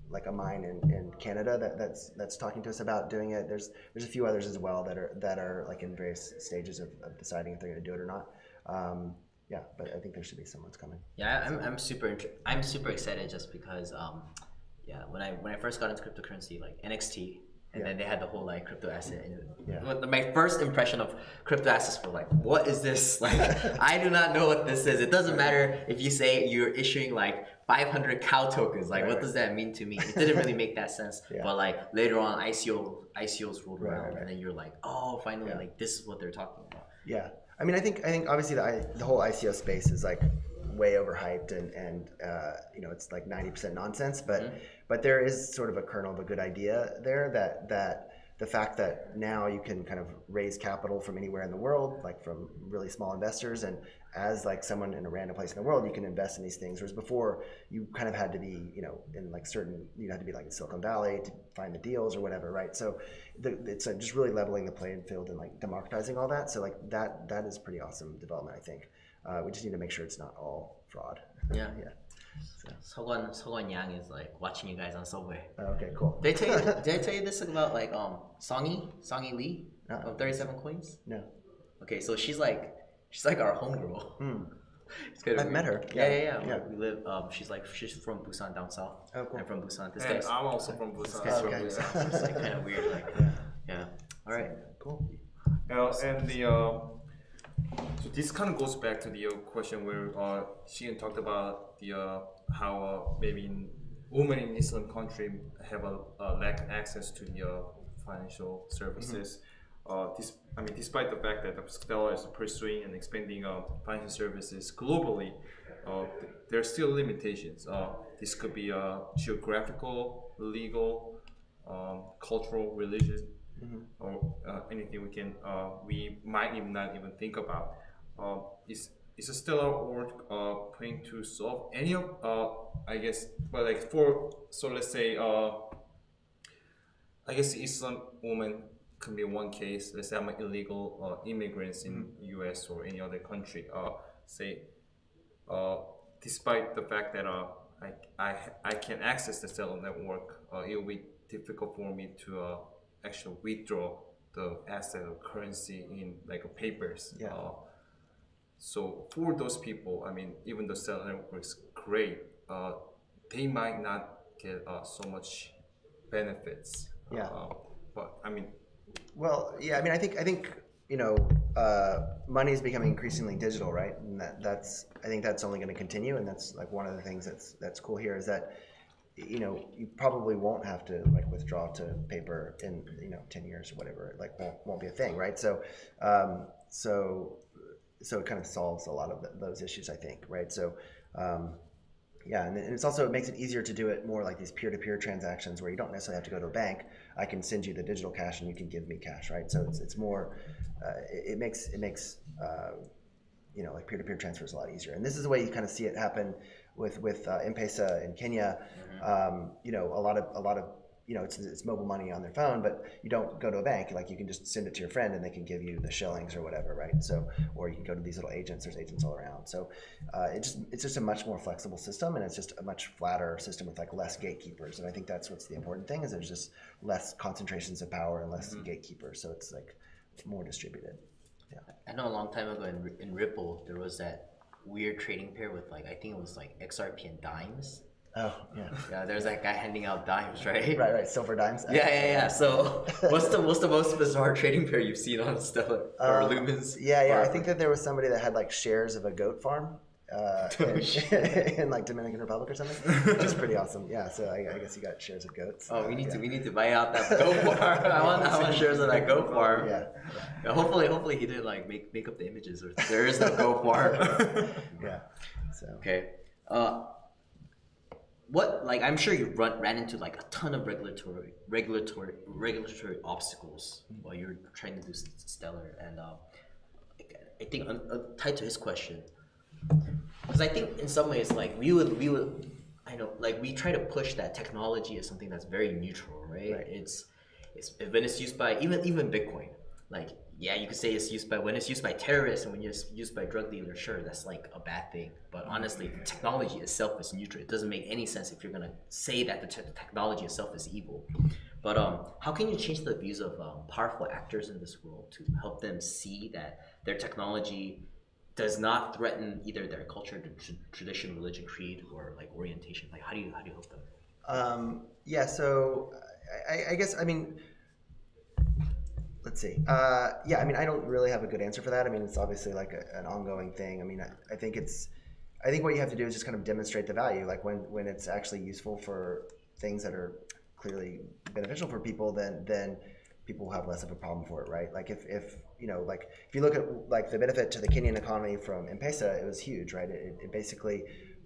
like a mine in, in Canada that, that's that's talking to us about doing it. There's there's a few others as well that are that are like in various stages of, of deciding if they're going to do it or not. Um, yeah, but I think there should be some ones coming. Yeah, I'm, I'm super I'm super excited just because um, yeah, when I when I first got into cryptocurrency, like NXT, and Yeah. then they had the whole like crypto asset. And Yeah. my first impression of crypto assets were like, what is this? [LAUGHS] Like, I do not know what this is. It doesn't matter if you say you're issuing like 500 cow tokens. Like, Right, what does that mean to me? It [LAUGHS] didn't really make that sense. Yeah. But like later on, ICO ICOs rolled Right, around, right, and then you're like, oh, finally, Yeah. like this is what they're talking about. Yeah, I mean, I think I think obviously the I, the whole ICO space is like way overhyped and and uh, you know it's like ninety percent nonsense. But but there is sort of a kernel of a good idea there that that the fact that now you can kind of raise capital from anywhere in the world, like from really small investors, and as like someone in a random place in the world, you can invest in these things. Whereas before, you kind of had to be, you know, in like certain, you had to be like in Silicon Valley to find the deals or whatever, right? So the, it's uh, just really leveling the playing field and like democratizing all that. So like that that is pretty awesome development, I think. Uh, we just need to make sure it's not all fraud. Yeah. [LAUGHS] yeah. Sogon Sogon Yang is like watching you guys on Subway. Uh, okay, cool. Did I tell you? [LAUGHS] did I tell you this about like um Songy Songy Lee Uh-uh. of Thirty Seven Coins? No. Okay, so she's like she's like our homegirl. Hmm. [LAUGHS] It's kinda I've weird. met her. Yeah, Yeah, yeah, yeah. yeah. We live. Um, she's like she's from Busan down south. Oh, cool. I'm from Busan. This And guy's I'm also from this Busan. guy's so- from Busan. So it's like kind of [LAUGHS] weird. Like yeah. All right. Cool. Uh, and the uh, so this kind of goes back to the uh, question where uh, Sheehan talked about the uh, how uh, maybe women in Islam country have a, uh lack access to the uh, financial services. Uh, this, I mean, despite the fact that Stellar is pursuing and expanding uh, financial services globally, uh, th- there are still limitations. Uh, this could be uh, geographical, legal, um, cultural, religious, or uh, anything we can uh, we might even not even think about. Uh, is is a stellar org uh, planning to solve any of uh, I guess but like for so let's say uh, I guess Islam woman can be one case. Let's say I'm an illegal uh, immigrants in U.S. or any other country. Uh, say, uh, despite the fact that uh, I, I I can access the cell network, uh, it will be difficult for me to uh, actually withdraw the asset or currency in like papers. Yeah. Uh, so for those people, I mean, even though cell network is great, uh, they might not get uh, so much benefits. Yeah. Uh, but I mean, Well, yeah, I mean, I think I think you know, uh, money is becoming increasingly digital, right? And that, that's I think that's only going to continue, and that's like one of the things that's that's cool here is that you know you probably won't have to like withdraw to paper in you know ten years or whatever. It, like won't won't be a thing, right? So um, so so it kind of solves a lot of th those issues, I think, right? So. Um, yeah, and it's also it makes it easier to do it more like these peer-to-peer transactions where you don't necessarily have to go to a bank. I can send you the digital cash and you can give me cash, right? So it's, it's more, uh, it, it makes it makes uh, you know like peer-to-peer transfers a lot easier. And this is the way you kind of see it happen with with uh, M-Pesa in Kenya. Um, you know, a lot of a lot of you know it's, it's mobile money on their phone, but you don't go to a bank. Like you can just send it to your friend and they can give you the shillings or whatever, right? So or you can go to these little agents. There's agents all around. So uh, it just it's just a much more flexible system and it's just a much flatter system with like less gatekeepers. And I think that's what's the important thing is there's just less concentrations of power and less gatekeepers. So it's like more distributed. Yeah. I know a long time ago in, in Ripple there was that weird trading pair with like I think it was like XRP and dimes. Oh yeah. Yeah, there's that guy handing out dimes, right? Right, right. Silver dimes. Yeah, yeah, yeah. So, [LAUGHS] what's the what's the most bizarre trading pair you've seen on Stellar or Uh, Lumens? Yeah, yeah. Or- I think that there was somebody that had like shares of a goat farm [LAUGHS] uh, in, [LAUGHS] in like Dominican Republic or something, which is pretty awesome. Yeah, so I, I guess you got shares of goats. Oh, we Uh, need yeah. to we need to buy out that goat farm. I want I want shares of that goat farm. Yeah, Yeah, hopefully, hopefully he didn't like make make up the images or there is no goat farm. yeah. So okay. Uh, what like I'm sure you run ran into like a ton of regulatory regulatory regulatory obstacles while you're trying to do stellar and um, I think uh, uh, tied to his question because I think in some ways like we would we would I know, like we try to push that technology as something that's very neutral, right? Right. It's it's when it's used by even even Bitcoin, like yeah, you could say it's used by when it's used by terrorists and when it's used by drug dealers, sure, that's like a bad thing. But honestly, the technology itself is neutral. It doesn't make any sense if you're gonna say that the te- technology itself is evil. But um, how can you change the views of um, powerful actors in this world to help them see that their technology does not threaten either their culture, tr- tradition, religion, creed, or like orientation? Like, how do you how do you help them? Um, yeah, so I, I guess I mean, let's see. Uh, yeah, I mean, I don't really have a good answer for that. I mean, it's obviously like a, an ongoing thing. I mean, I, I think it's, I think what you have to do is just kind of demonstrate the value. Like when when it's actually useful for things that are clearly beneficial for people, then then people will have less of a problem for it, right? Like if, if you know, like if you look at like the benefit to the Kenyan economy from M-Pesa, it was huge, right? It, it basically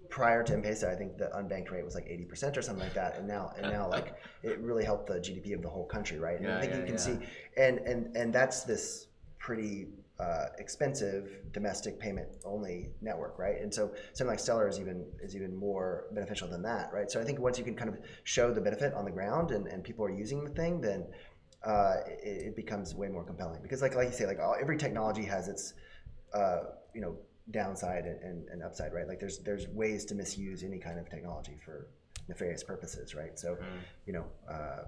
prior to M-Pesa, I think the unbanked rate was like 80% or something like that, and now and now like [LAUGHS] it really helped the GDP of the whole country, right? And I think yeah, you can yeah. see, and and and that's this pretty uh, expensive domestic payment only network, right? And so something like Stellar is even is even more beneficial than that, right? So I think once you can kind of show the benefit on the ground and, and people are using the thing, then uh, it, it becomes way more compelling because like like you say, like all, every technology has its uh, you know downside and, and, and upside, right? Like there's there's ways to misuse any kind of technology for nefarious purposes, right? So you know. Uh,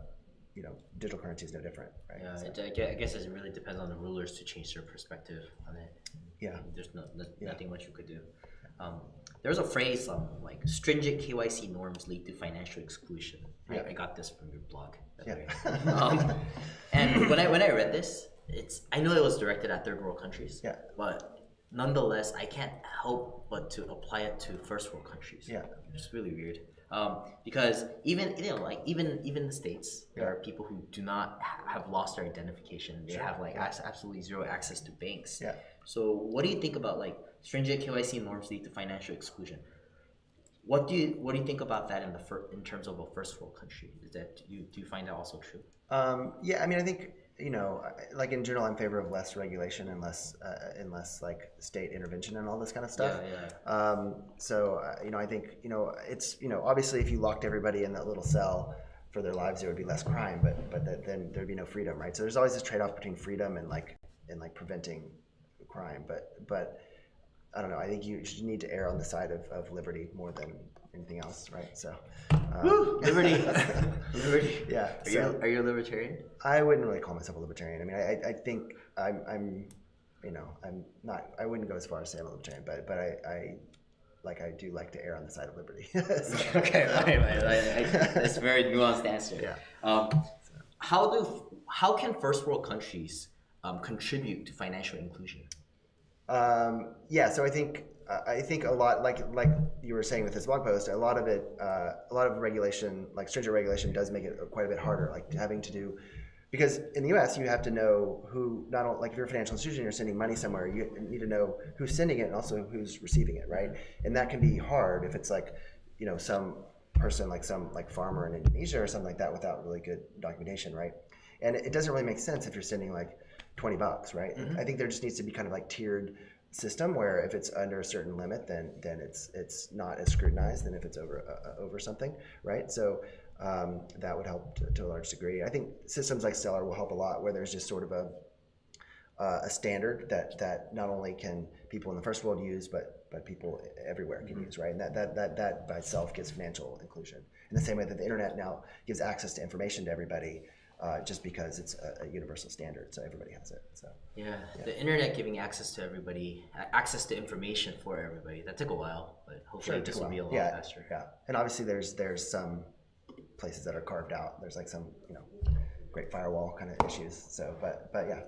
you know, digital currency is no different, right? Yeah, So, it, I guess it really depends on the rulers to change their perspective on it. yeah. There's no, no, Yeah. nothing much you could do. Um, there's a phrase um, like stringent KYC norms lead to financial exclusion. Yeah. I, I got this from your blog. Yeah. [LAUGHS] um, and when I when I read this, it's I know it was directed at third world countries. Yeah. But nonetheless, I can't help but to apply it to first world countries. Yeah. It's really weird. Um, because even you know, like even even the states, there are people who do not ha- have lost their identification. They Sure, have like yeah. absolutely zero access to banks. Yeah. So what do you think about like stringent KYC norms lead to financial exclusion? What do you what do you think about that in the in terms of a first world country? Is that do you do you find that also true? Um, yeah, I mean, I think you know, like in general, I'm in favor of less regulation and less, uh, and less like state intervention and all this kind of stuff. Yeah, yeah. Um, so uh, you know, I think you know, it's you know, obviously, if you locked everybody in that little cell for their lives, there would be less crime, but but that, then there'd be no freedom, right? So there's always this trade-off between freedom and like and like preventing crime, but but I don't know. I think you should need to err on the side of, of liberty more than anything else, right? So, um, Woo! [LAUGHS] Liberty, liberty. [LAUGHS] yeah. Are so- you are you a libertarian? I wouldn't really call myself a libertarian. I mean, I, I think I'm, I'm, you know, I'm not. I wouldn't go as far as say I'm a libertarian, but but I, I like I do like to err on the side of liberty. [LAUGHS] So- okay, right, right. I, that's a very nuanced answer. Yeah. Um, how do how can first world countries um, contribute to financial inclusion? Um, yeah, so I think I think a lot like like you were saying with this blog post, a lot of it, uh, a lot of regulation, like stringent regulation, does make it quite a bit harder. Like having to do because in the U.S. you have to know who not only like if you're a financial institution, you're sending money somewhere, you need to know who's sending it and also who's receiving it, right? And that can be hard if it's like you know some person like some like farmer in Indonesia or something like that without really good documentation, right? And it doesn't really make sense if you're sending like 20 bucks, right? I think there just needs to be kind of like tiered system where if it's under a certain limit, then then it's it's not as scrutinized than if it's over uh, over something, right? So um, that would help to, to a large degree. I think systems like Stellar will help a lot, where there's just sort of a uh, a standard that that not only can people in the first world use, but but people everywhere can use, right? And that, that that that by itself gives financial inclusion. In the same way that the internet now gives access to information to everybody, uh, just because it's a, a universal standard, so everybody has it. So Yeah, the internet giving access to everybody, access to information for everybody. That took a while, but hopefully it this will be a lot yeah, faster. Yeah, and obviously there's there's some places that are carved out. There's like some you know great firewall kind of issues. So, but but yeah,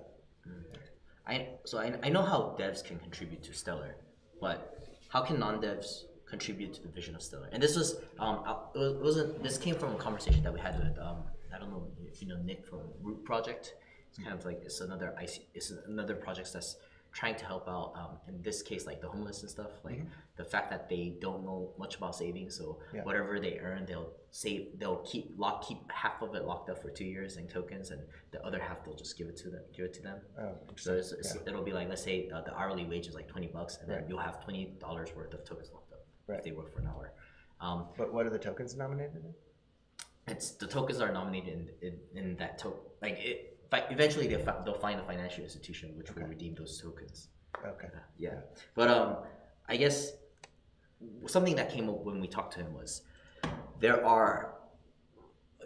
I so I, I know how devs can contribute to Stellar, but how can non-devs contribute to the vision of Stellar? And this was um uh, it was, wasn't this came from a conversation that we had with um don't know if you know Nick from Root Project. It's kind of like it's another IC, it's another project that's trying to help out um, in this case like the homeless and stuff like the fact that they don't know much about saving so. Yeah. whatever they earn they'll save they'll keep lock keep half of it locked up for two years in tokens and the other half they'll just give it to them give it to them oh, so it's, it's, it'll be like let's say uh, the hourly wage is like twenty bucks, and then Right. you'll have twenty dollars worth of tokens locked up Right. if they work for an hour. Um, But what are the tokens nominated in? It's the tokens are nominated in, in, in that token. Like it, eventually they'll, fi- they'll find a financial institution which will redeem those tokens. Okay. Yeah, but um, I guess something that came up when we talked to him was there are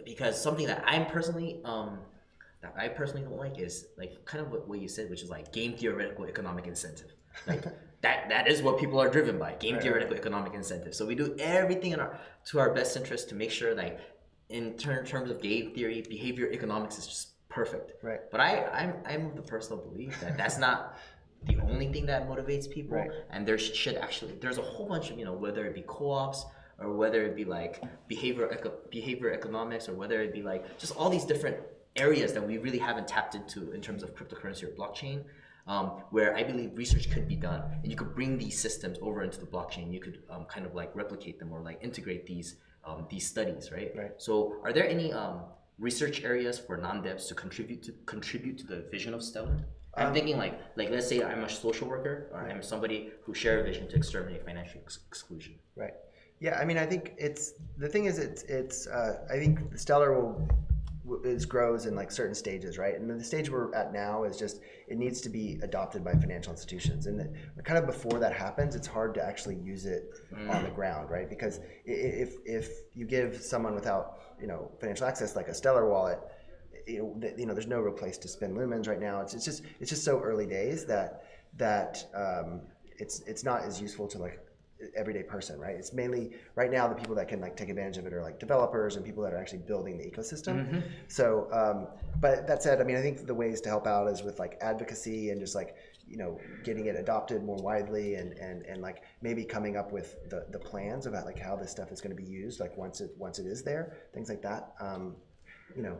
because something that I'm personally um that I personally don't like is like kind of what, what you said, which is like game theoretical economic incentive. Like [LAUGHS] that that is what people are driven by game theoretical economic incentive. So we do everything in our to our best interest to make sure like in ter- terms of game theory, behavior economics is just perfect. Right. But I I'm I'm of the personal belief that that's not the only thing that motivates people Right. and there should actually there's a whole bunch of you know whether it be co-ops or whether it be like behavior eco- behavior economics or whether it be like just all these different areas that we really haven't tapped into in terms of cryptocurrency or blockchain um, where I believe research could be done and you could bring these systems over into the blockchain you could um, kind of like replicate them or like integrate these um, these studies right Right. so are there any um, research areas for non-devs to contribute to contribute to the vision of Stellar I'm thinking like like let's say I'm a social worker or I'm somebody who share a vision to exterminate financial ex- exclusion. Right. Yeah, I mean, I think it's the thing is it's it's uh, I think Stellar will is grows in like certain stages, right? And then the stage we're at now is just it needs to be adopted by financial institutions, and the- kind of before that happens, it's hard to actually use it on the ground, right? Because if if you give someone without you know financial access like a Stellar wallet, you know, you know, there's no real place to spend lumens right now. It's, it's just it's just so early days that that um, it's it's not as useful to like everyday person, right? It's mainly right now the people that can like take advantage of it are like developers and people that are actually building the ecosystem. So, um, but that said, I mean, I think the ways to help out is with like advocacy and just like you know getting it adopted more widely and and and like maybe coming up with the the plans about like how this stuff is going to be used like once it once it is there, things like that. Um, you know,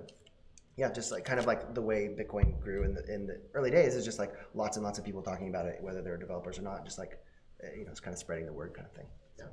yeah, just like kind of like the way Bitcoin grew in the in the early days is just like lots and lots of people talking about it, whether they're developers or not. Just like you know, it's kind of spreading the word kind of thing. So,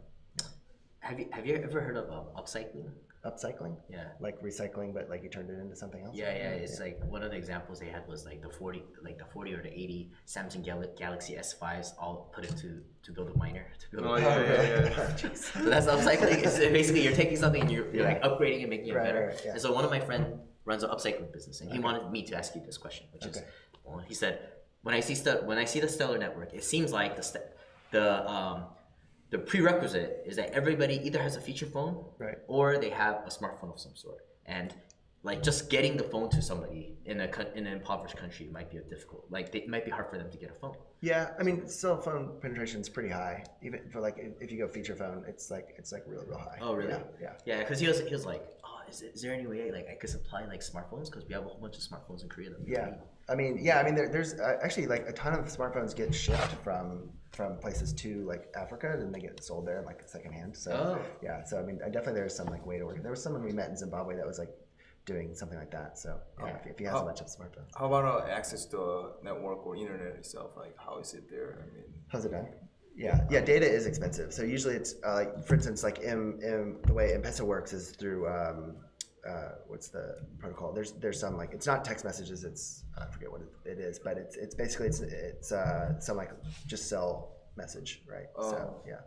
Have you have you ever heard of um, upcycling? upcycling, Yeah. like recycling, but like you turned it into something else. Yeah, yeah, it's like one of the examples they had was like the forty, like the forty or the eighty Samsung Gal- Galaxy S5s all put into to build a miner to build. Oh a yeah, yeah, yeah. Jeez. [LAUGHS] So that's upcycling. It's basically you're taking something and you're, you're like upgrading and making it Right, better. right, yeah. And so one of my friend runs an upcycling business, and he wanted me to ask you this question, which is, well, he said, when I see stu- when I see the Stellar network, it seems like the st- the um, the prerequisite is that everybody either has a feature phone Right. or they have a smartphone of some sort, and like just getting the phone to somebody in a in an impoverished country might be a difficult. Like they, it might be hard for them to get a phone. Yeah, I mean, cell phone penetration is pretty high. Even for like, if- you go feature phone, it's like it's like real, real high. Oh, really? Yeah. yeah. Yeah, because he was he was like, oh, is, is there any way like I could supply like smartphones? Because we have a whole bunch of smartphones in Korea that we Yeah, need. I mean, yeah, I mean, there, there's uh, actually like a ton of smartphones get shipped from from places to like Africa, and they get sold there like secondhand. So Oh. yeah, so I mean, I definitely there's some like way to work. There was someone we met in Zimbabwe that was like doing something like that. So yeah, if, if he has a Oh. bunch of smartphones, How about uh, access to a network or internet itself? Like, how is it there? I mean, how's it done? Yeah, yeah, data is expensive. So usually it's uh, like, for instance, like M, M, the way M-Pesa works is through um, uh, what's the protocol? There's there's some like it's not text messages. It's I forget what it, it is, but it's it's basically it's it's uh, some like just sell message, right? So Oh. yeah,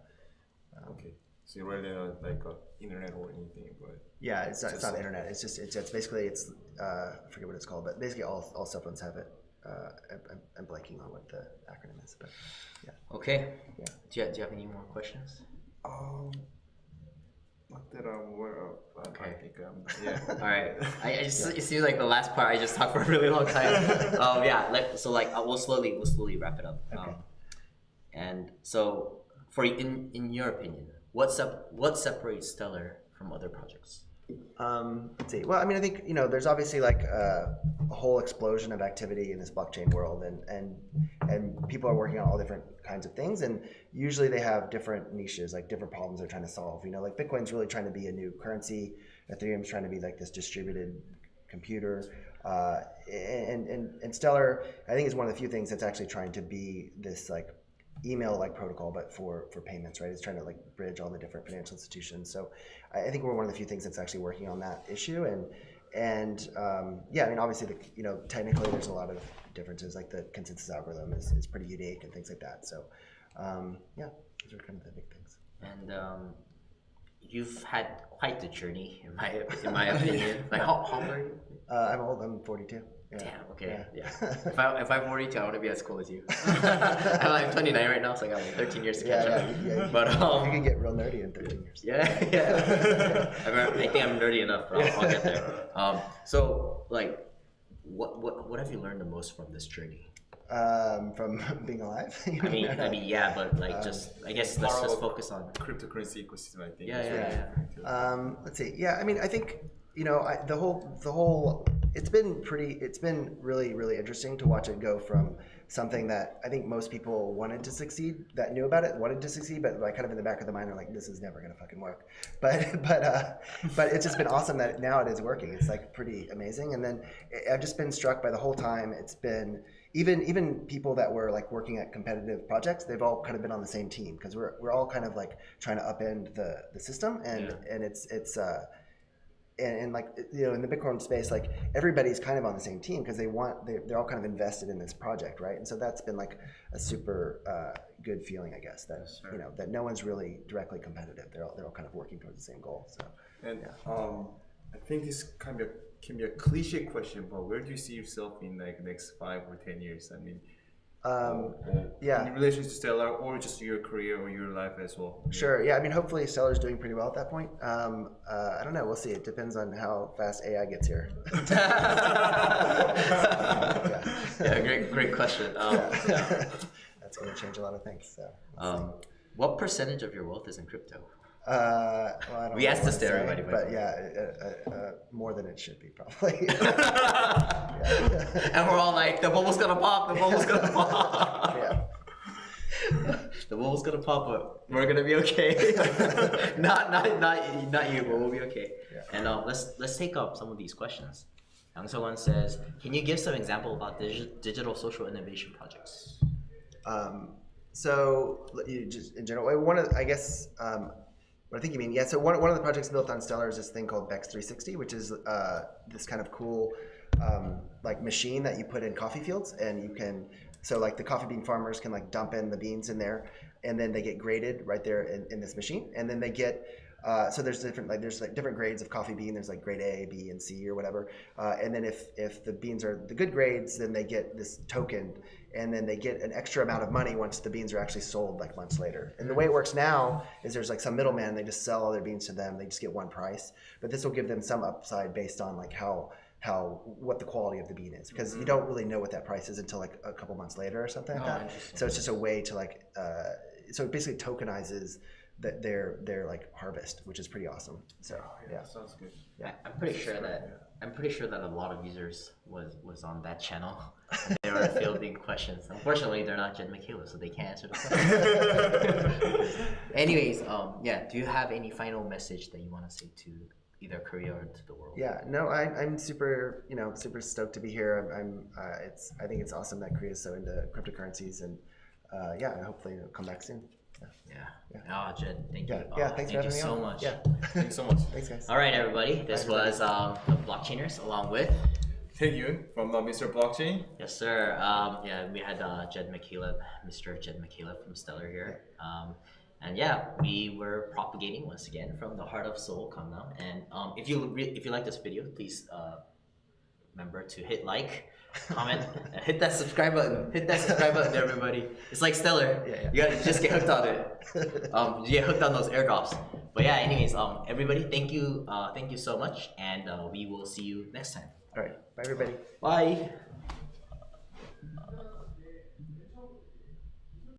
okay. So you rather not like uh, internet or anything, but yeah, it's not it's not like- internet. It's just it's, it's basically it's uh, I forget what it's called, but basically all all cell phones have it. Uh, I'm, I'm- I'm blanking on what the acronym is, but yeah. Okay. Yeah. Do you, do you have any more questions? um, not that I'm aware of. But I Okay. think um, [LAUGHS] yeah. [LAUGHS] All right. I, I just it seems like the last part I just talked for a really long time. [LAUGHS] um, yeah. So like uh, we'll slowly we'll slowly wrap it up. Okay. Um, and so for in in your opinion, what sep- what separates Stellar from other projects? Um, let's see. Well, I mean, I think you know, there's obviously like a, a whole explosion of activity in this blockchain world, and and and people are working on all different kinds of things, and usually they have different niches, like different problems they're trying to solve. You know, like Bitcoin's really trying to be a new currency. Ethereum's trying to be like this distributed computer. Uh, and, and, and Stellar, I think, is one of the few things that's actually trying to be this like email-like protocol, but for for payments, right? It's trying to like bridge all the different financial institutions. So I I think we're one of the few things that's actually working on that issue. And and um, yeah, I mean, obviously, the, you know, technically, there's a lot of differences. Like the consensus algorithm is, is pretty unique and things like that. So um, yeah, those are kind of the big things. And um, you've had quite the journey, in my in my opinion. [LAUGHS] Like, how, how old are you? Uh, I'm old. I'm 42. Yeah. Damn. Okay. Yeah. Yeah. [LAUGHS] if I if I'm 42, I want to be as cool as you. [LAUGHS] [LAUGHS] I'm like 29 right now, so I got like 13 years to catch yeah, up. yeah, you- But um, you can get real nerdy in 13 years. Yeah, yeah. I, mean, I think I'm nerdy enough, but I'll, I'll get there. Um, so, like, what, what what have you learned the most from this journey? Um, from being alive. I mean, I mean, yeah, but like, Um, just I guess let's just focus on. Cryptocurrency ecosystem, I think. Yeah, is yeah, yeah. I'm referring to. Um, let's see. Yeah, I mean, I think you know I, the whole the whole. It's been pretty. It's been really really interesting to watch it go from something that I think most people wanted to succeed, that knew about it, wanted to succeed, but like kind of in the back of the mind are like, this is never gonna fucking work. [LAUGHS] But but uh, but it's just been awesome that now it is working. It's like pretty amazing. And then I- I've just been struck by the whole time. It's been even even people that were like working at competitive projects, they've all kind of been on the same team because we're we're all kind of like trying to upend the the system, and Yeah. and it's it's. uh and, and like you know in the bitcoin space like everybody's kind of on the same team because they want they, they're all kind of invested in this project right and so that's been like a super uh, good feeling i guess that Sure. you know that no one's really directly competitive they're all, they're all kind of working towards the same goal so And um, I think this be a, can be a cliche question, but where do you see yourself in like next five or ten years? I mean, um, or yeah. in relation to Stellar, or just your career or your life as well. Sure. Yeah. I mean, hopefully, Stellar's doing pretty well at that point. Um, uh, I don't know. We'll see. It depends on how fast AI gets here. [LAUGHS] [LAUGHS] yeah, great, great question. Um, That's going to change a lot of things. So. um, what percentage of your wealth is in crypto? Uh, well, I don't We know asked this to everybody, but yeah, uh, uh, uh, more than it should be probably. [LAUGHS] [LAUGHS] and we're all like, the bubble's gonna pop, the bubble's gonna [LAUGHS] pop. yeah. The bubble's gonna pop, but we're gonna be okay. not, not, not, not you, but we'll be okay. Yeah. And um, let's let's take up some of these questions. Young One says, can you give some example about digi- digital social innovation projects? Um, so you just in general, one of I guess um, what I think you mean, yeah. So one, one of the projects built on Stellar is this thing called Bext360, which is uh, this kind of cool um, like machine that you put in coffee fields, and you can so like the coffee bean farmers can like dump in the beans in there, and then they get graded right there in, in this machine, and then they get uh, so there's different like there's like different grades of coffee bean. There's like grade A, B, and C or whatever. Uh, and then if if the beans are the good grades, then they get this token, and then they get an extra amount of money once the beans are actually sold like months later. And the way it works now is there's like some middleman. They just sell all their beans to them. They just get one price. But this will give them some upside based on like how how what the quality of the bean is because you don't really know what that price is until like a couple months later or something like Oh, that. So it's just a way to like uh, so it basically tokenizes that their their like harvest, which is pretty awesome. So yeah. sounds good. Yeah, I'm pretty sure that I'm pretty sure that a lot of users was was on that channel. They were fielding [LAUGHS] questions. Unfortunately, they're not Jed McCaleb, so they can't answer the [LAUGHS] question. Anyways, um, yeah. Do you have any final message that you want to say to either Korea or to the world? Yeah, no, I, I'm super, you know, super stoked to be here. I'm, I'm uh, it's, I think it's awesome that Korea is so into cryptocurrencies, and uh, yeah, hopefully it'll come back soon. Yeah. Yeah. Ah, Jed, thank Yeah, you. yeah, Ah, thanks thank for you me so on. much. Yeah, [LAUGHS] Thanks so much. thanks guys. All right, everybody. This everybody. was um, the Blockchainers along with. Thank you from uh, Mr. Blockchain. Yes, sir. Um, yeah, we had uh, Jed McCaleb, Mr. Jed McCaleb from Stellar here. Um, and yeah, we were propagating once again from the heart of Seoul, Gangnam. And um, if you re- if you like this video, please uh, remember to hit like, comment, and [LAUGHS] hit that subscribe button. Hit that subscribe button, everybody. It's like Stellar. Yeah, yeah. You gotta just get hooked on it. [LAUGHS] Um, you get hooked on those air airdrops. But yeah, anyways, um, everybody, thank you, uh, thank you so much, and uh, we will see you next time. All right, bye everybody. Bye.